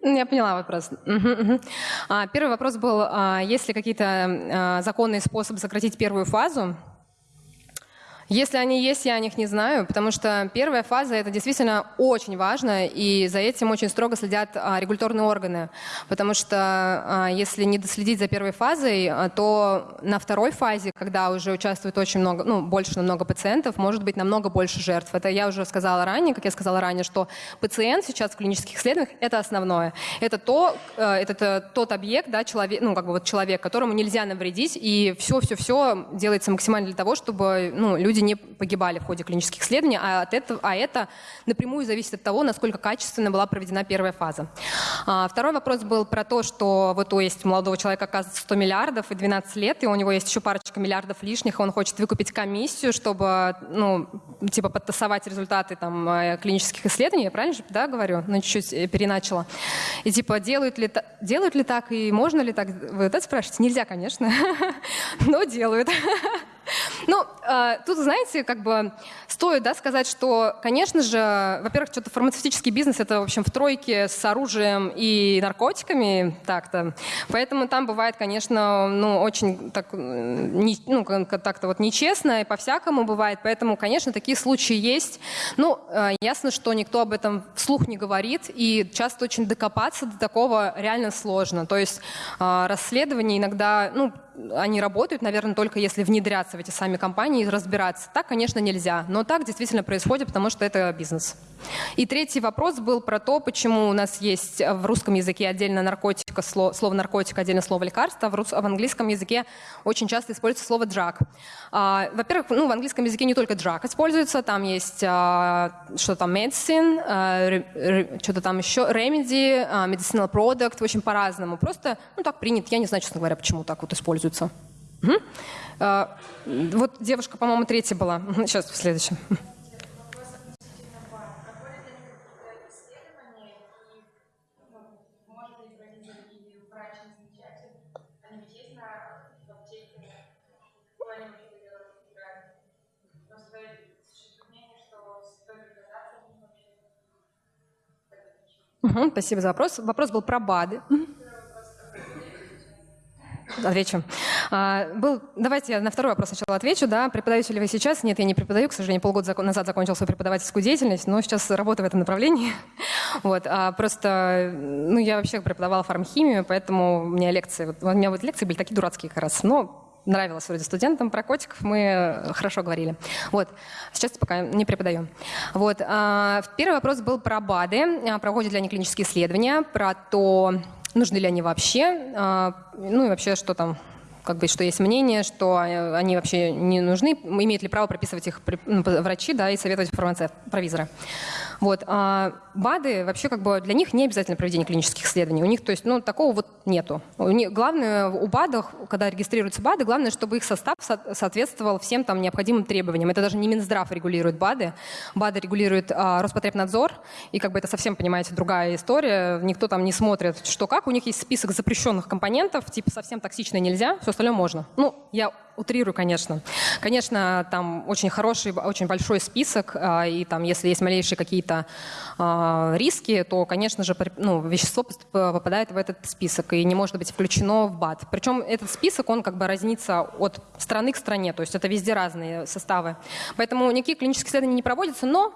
Я поняла вопрос. А, первый вопрос был, а, есть ли какие-то а, законные способы сократить первую фазу? Если они есть, я о них не знаю, потому что первая фаза это действительно очень важно, и за этим очень строго следят а, регуляторные органы. Потому что а, если не доследить за первой фазой, а, то на второй фазе, когда уже участвует очень много, ну, больше намного пациентов, может быть намного больше жертв. Это я уже сказала ранее, как я сказала ранее, что пациент сейчас в клинических исследованиях это основное. Это, то, э, это тот объект, да, человек, ну, как бы вот человек, которому нельзя навредить, и все-все-все делается максимально для того, чтобы ну, люди не погибали в ходе клинических исследований, а, от этого, а это напрямую зависит от того, насколько качественно была проведена первая фаза. А, второй вопрос был про то, что вот у есть молодого человека, оказывается, 100 миллиардов и 12 лет, и у него есть еще парочка миллиардов лишних, и он хочет выкупить комиссию, чтобы, ну, типа, подтасовать результаты там э, клинических исследований, я правильно же, да, говорю? Ну, чуть-чуть э, переначала. И типа, делают ли, делают ли так и можно ли так? Вы это спрашиваете? Нельзя, конечно, но делают. Ну, э, тут, знаете, как бы стоит да, сказать, что, конечно же, во-первых, что-то фармацевтический бизнес — это, в общем, в тройке с оружием и наркотиками так-то. Поэтому там бывает, конечно, ну, очень так, не, ну, так-то вот нечестно и по-всякому бывает. Поэтому, конечно, такие случаи есть. Ну, э, ясно, что никто об этом вслух не говорит, и часто очень докопаться до такого реально сложно. То есть э, расследование иногда, ну, они работают, наверное, только если внедряться в эти сами компании и разбираться. Так, конечно, нельзя, но так действительно происходит, потому что это бизнес. И третий вопрос был про то, почему у нас есть в русском языке отдельно наркотика, слово, слово наркотик, отдельно слово лекарство, в, в английском языке очень часто используется слово drug. А, во-первых, ну, в английском языке не только drug используется, там есть а, что там medicine, а, что-то там еще, remedy, а, medicinal product, очень по-разному. Просто, ну, так принято, я не знаю, честно говоря, почему так вот используется. Угу. А, вот девушка, по-моему, третья была. Сейчас, в следующем. Спасибо за вопрос. Вопрос был про БАДы. Отвечу. А, был, давайте я на второй вопрос сначала отвечу. Да, преподаете ли вы сейчас? Нет, я не преподаю, к сожалению, полгода назад закончил свою преподавательскую деятельность, но сейчас работаю в этом направлении. Вот, а просто, ну, я вообще преподавала фармхимию, поэтому у меня лекции, вот, у меня вот лекции были такие дурацкие как раз, но нравилось вроде студентам, про котиков мы хорошо говорили. Вот. Сейчас пока не преподаю. Вот. А, первый вопрос был про БАДы, а, проводят ли они клинические исследования, про то, нужны ли они вообще, а, ну и вообще, что там как бы, что есть мнение, что они вообще не нужны, имеют ли право прописывать их ну, врачи да, и советовать фармацевт, провизоры. Вот. А БАДы вообще как бы для них не обязательно проведение клинических исследований. У них, то есть, ну, такого вот нету. У них, главное у БАДов, когда регистрируются БАДы, главное, чтобы их состав соответствовал всем там необходимым требованиям. Это даже не Минздрав регулирует БАДы. БАДы регулирует а, Роспотребнадзор, и как бы это совсем, понимаете, другая история. Никто там не смотрит, что как. У них есть список запрещенных компонентов, типа совсем токсичное нельзя, все остальное можно. Ну, я утрирую, конечно. Конечно, там очень хороший, очень большой список, а, и там, если есть малейшие какие-то а, риски, то, конечно же, ну, вещество попадает в этот список и не может быть включено в БАД. Причем этот список, он как бы разнится от страны к стране, то есть это везде разные составы. Поэтому никакие клинические исследования не проводятся, но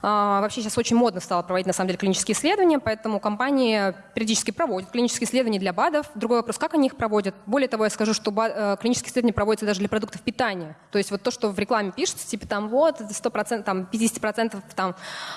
а, вообще сейчас очень модно стало проводить, на самом деле, клинические исследования, поэтому компании периодически проводят клинические исследования для БАДов. Другой вопрос, как они их проводят. Более того, я скажу, что э, клинические исследования проводятся проводится даже для продуктов питания. То есть вот то, что в рекламе пишется, типа там вот 100%, там 50% там,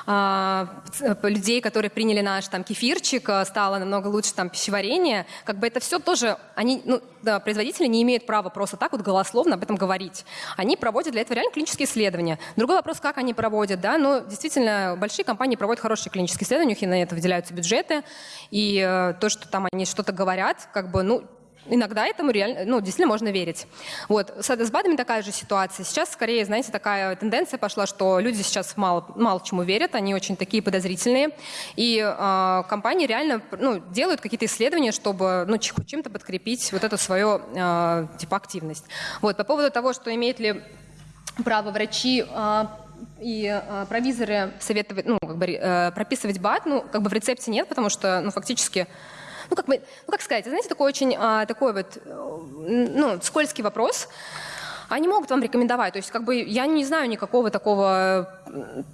э, людей, которые приняли наш там кефирчик, а, стало намного лучше там пищеварение, как бы это все тоже, они, ну, да, производители не имеют права просто так вот голословно об этом говорить. Они проводят для этого реально клинические исследования. Другой вопрос, как они проводят, да, но действительно большие компании проводят хорошие клинические исследования, у них на это выделяются бюджеты, и э, то, что там они что-то говорят, как бы, ну, иногда этому реально, ну, действительно можно верить. Вот. С, БАДами такая же ситуация. Сейчас, скорее, знаете, такая тенденция пошла, что люди сейчас мало, мало чему верят, они очень такие подозрительные. И э, компании реально ну, делают какие-то исследования, чтобы ну, чем-то подкрепить вот эту свою э, типа активность. Вот. По поводу того, что имеет ли право врачи э, и э, провизоры советовать, ну, как бы э, прописывать БАД, ну, как бы в рецепте нет, потому что, ну, фактически ну как, бы, ну, как сказать, знаете, такой очень а, такой вот, ну, скользкий вопрос, они могут вам рекомендовать. То есть, как бы, я не знаю никакого такого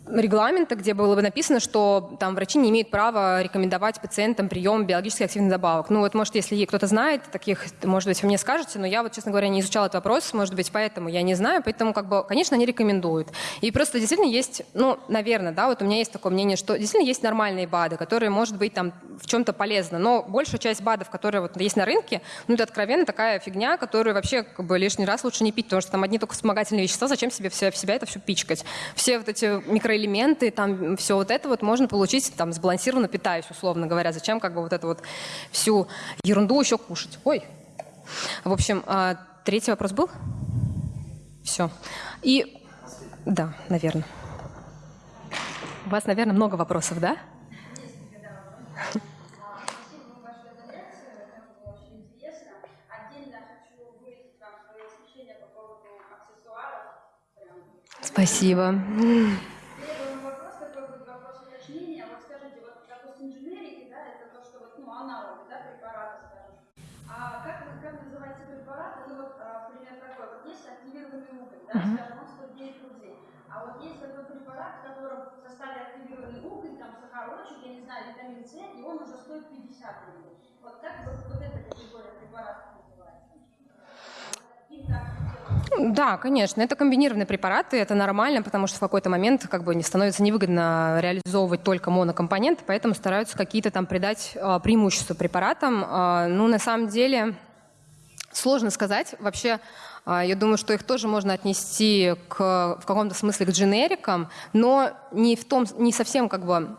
регламента, где было бы написано, что там врачи не имеют права рекомендовать пациентам прием биологически активных добавок. Ну вот, может, если кто-то знает таких, может быть, вы мне скажете, но я вот, честно говоря, не изучала этот вопрос, может быть, поэтому я не знаю, поэтому, как бы, конечно, они рекомендуют. И просто действительно есть, ну, наверное, да, вот у меня есть такое мнение, что действительно есть нормальные БАДы, которые, может быть, там в чем-то полезны, но большая часть БАДов, которые вот есть на рынке, ну, это откровенно такая фигня, которую вообще, как бы, лишний раз лучше не пить, потому что там одни только вспомогательные вещества, зачем себе в себя это все пичкать? Все вот эти микроэлементы, там все вот это вот можно получить там сбалансированно питаясь, условно говоря. Зачем как бы вот эту вот всю ерунду еще кушать? Ой. В общем, а, третий вопрос был? Все. И да, наверное. У вас, наверное, много вопросов, да? Спасибо. Первый вопрос такой будет вопрос уточнения. Вот скажите, вот, допустим, дженерики, да, это то, что вот, ну, аналоги, да, препарата, скажем. А как, как называется препарат? Это вот а, пример такой. Вот есть активированный уголь, да, скажем, он стоит 9 рублей. А вот есть такой препарат, в котором в составе активированный уголь, там сахарочек, я не знаю, витамин С, и он уже стоит 50 рублей. Вот как вот, вот эта категория препаратов да, конечно, это комбинированные препараты, это нормально, потому что в какой-то момент как бы не становится невыгодно реализовывать только монокомпоненты, поэтому стараются какие-то там придать э, преимущества препаратам. Э, ну, на самом деле, сложно сказать. Вообще, э, я думаю, что их тоже можно отнести к, в каком-то смысле к дженерикам, но не в том, не совсем как бы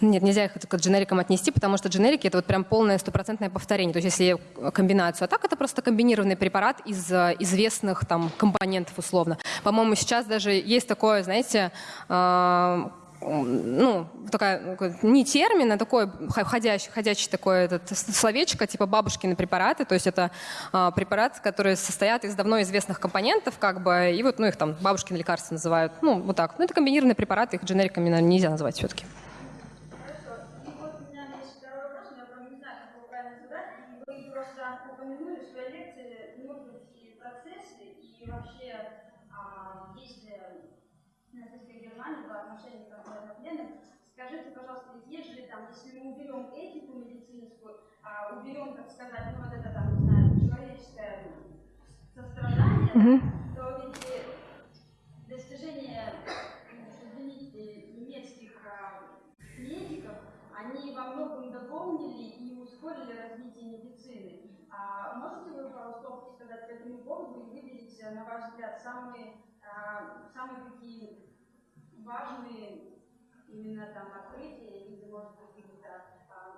нет, нельзя их к дженерикам отнести, потому что дженерики это вот прям полное стопроцентное повторение. То есть если комбинацию, а так это просто комбинированный препарат из э, известных там компонентов условно. По-моему, сейчас даже есть такое, знаете, э, ну, такая, не термин, а такое ходящий, ходячий такое этот, словечко, типа бабушкины препараты, то есть это э, препараты, которые состоят из давно известных компонентов, как бы, и вот, ну, их там бабушкины лекарства называют, ну, вот так. Ну, это комбинированные препараты, их дженериками, наверное, нельзя назвать все-таки. Если мы уберем этику медицинскую, а, уберем, так сказать, ну вот это там, не знаю, человеческое сострадание, mm-hmm. то ведь достижения, извините, немецких а, медиков, они во многом дополнили и ускорили развитие медицины. А можете вы пару слов сказать по этому поводу и выделить, на ваш взгляд, самые, а, самые такие важные именно там открытие или, может быть, какие-то а, методы медицинские?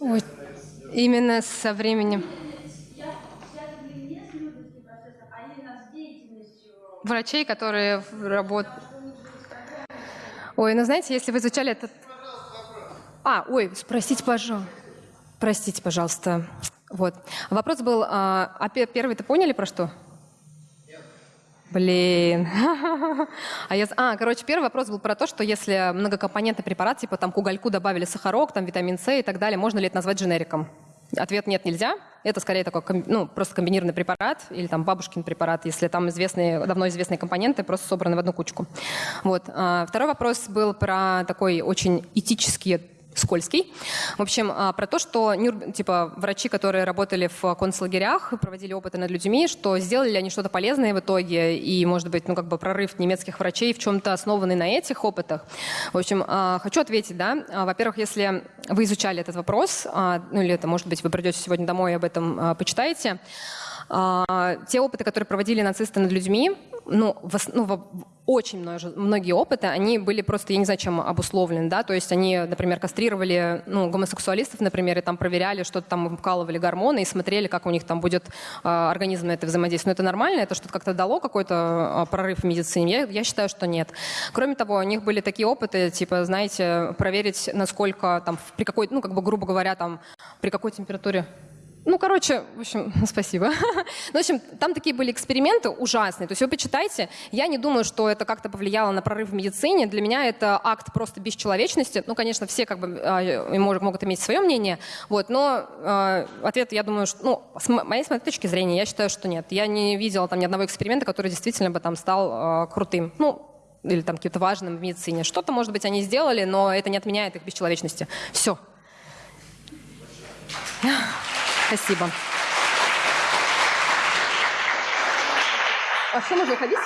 Ой, именно со временем. Врачей, которые работают. Ой, ну знаете, если вы изучали этот... А, ой, спросите, пожалуйста. Простите, пожалуйста. Вот. Вопрос был, а, а первый-то поняли про что? Блин. А, я, а, короче, первый вопрос был про то, что если многокомпонентный препарат, типа там к угольку добавили сахарок, там витамин С и так далее, можно ли это назвать дженериком? Ответ нет, нельзя. Это скорее такой, ну, просто комбинированный препарат или там бабушкин препарат, если там известные, давно известные компоненты просто собраны в одну кучку. Вот. А, второй вопрос был про такой очень этический скользкий. В общем, а, про то, что типа, врачи, которые работали в концлагерях, проводили опыты над людьми, что сделали ли они что-то полезное в итоге, и, может быть, ну, как бы прорыв немецких врачей в чем-то основанный на этих опытах. В общем, а, хочу ответить, да. А, во-первых, если вы изучали этот вопрос, ну или это, может быть, вы придете сегодня домой и об этом почитаете, те опыты, которые проводили нацисты над людьми, ну, в, ну, очень многие опыты, они были просто, я не знаю, чем обусловлены, да, то есть они, например, кастрировали, ну, гомосексуалистов, например, и там проверяли, что-то там вкалывали гормоны и смотрели, как у них там будет э, организм на это взаимодействовать. Но это нормально? Это что-то как-то дало какой-то э, прорыв в медицине? Я, я считаю, что нет. Кроме того, у них были такие опыты, типа, знаете, проверить, насколько там, при какой, ну, как бы, грубо говоря, там, при какой температуре Ну, короче, в общем, спасибо. Ну, в общем, там такие были эксперименты ужасные. То есть вы почитайте, я не думаю, что это как-то повлияло на прорыв в медицине. Для меня это акт просто бесчеловечности. Ну, конечно, все как бы э, могут, иметь свое мнение, вот, но э, ответ, я думаю, что, ну, с мо- моей, точки зрения, я считаю, что нет. Я не видела там ни одного эксперимента, который действительно бы там стал э, крутым. Ну, или там каким-то важным в медицине. Что-то, может быть, они сделали, но это не отменяет их бесчеловечности. Все. Спасибо. А что, можно уходить?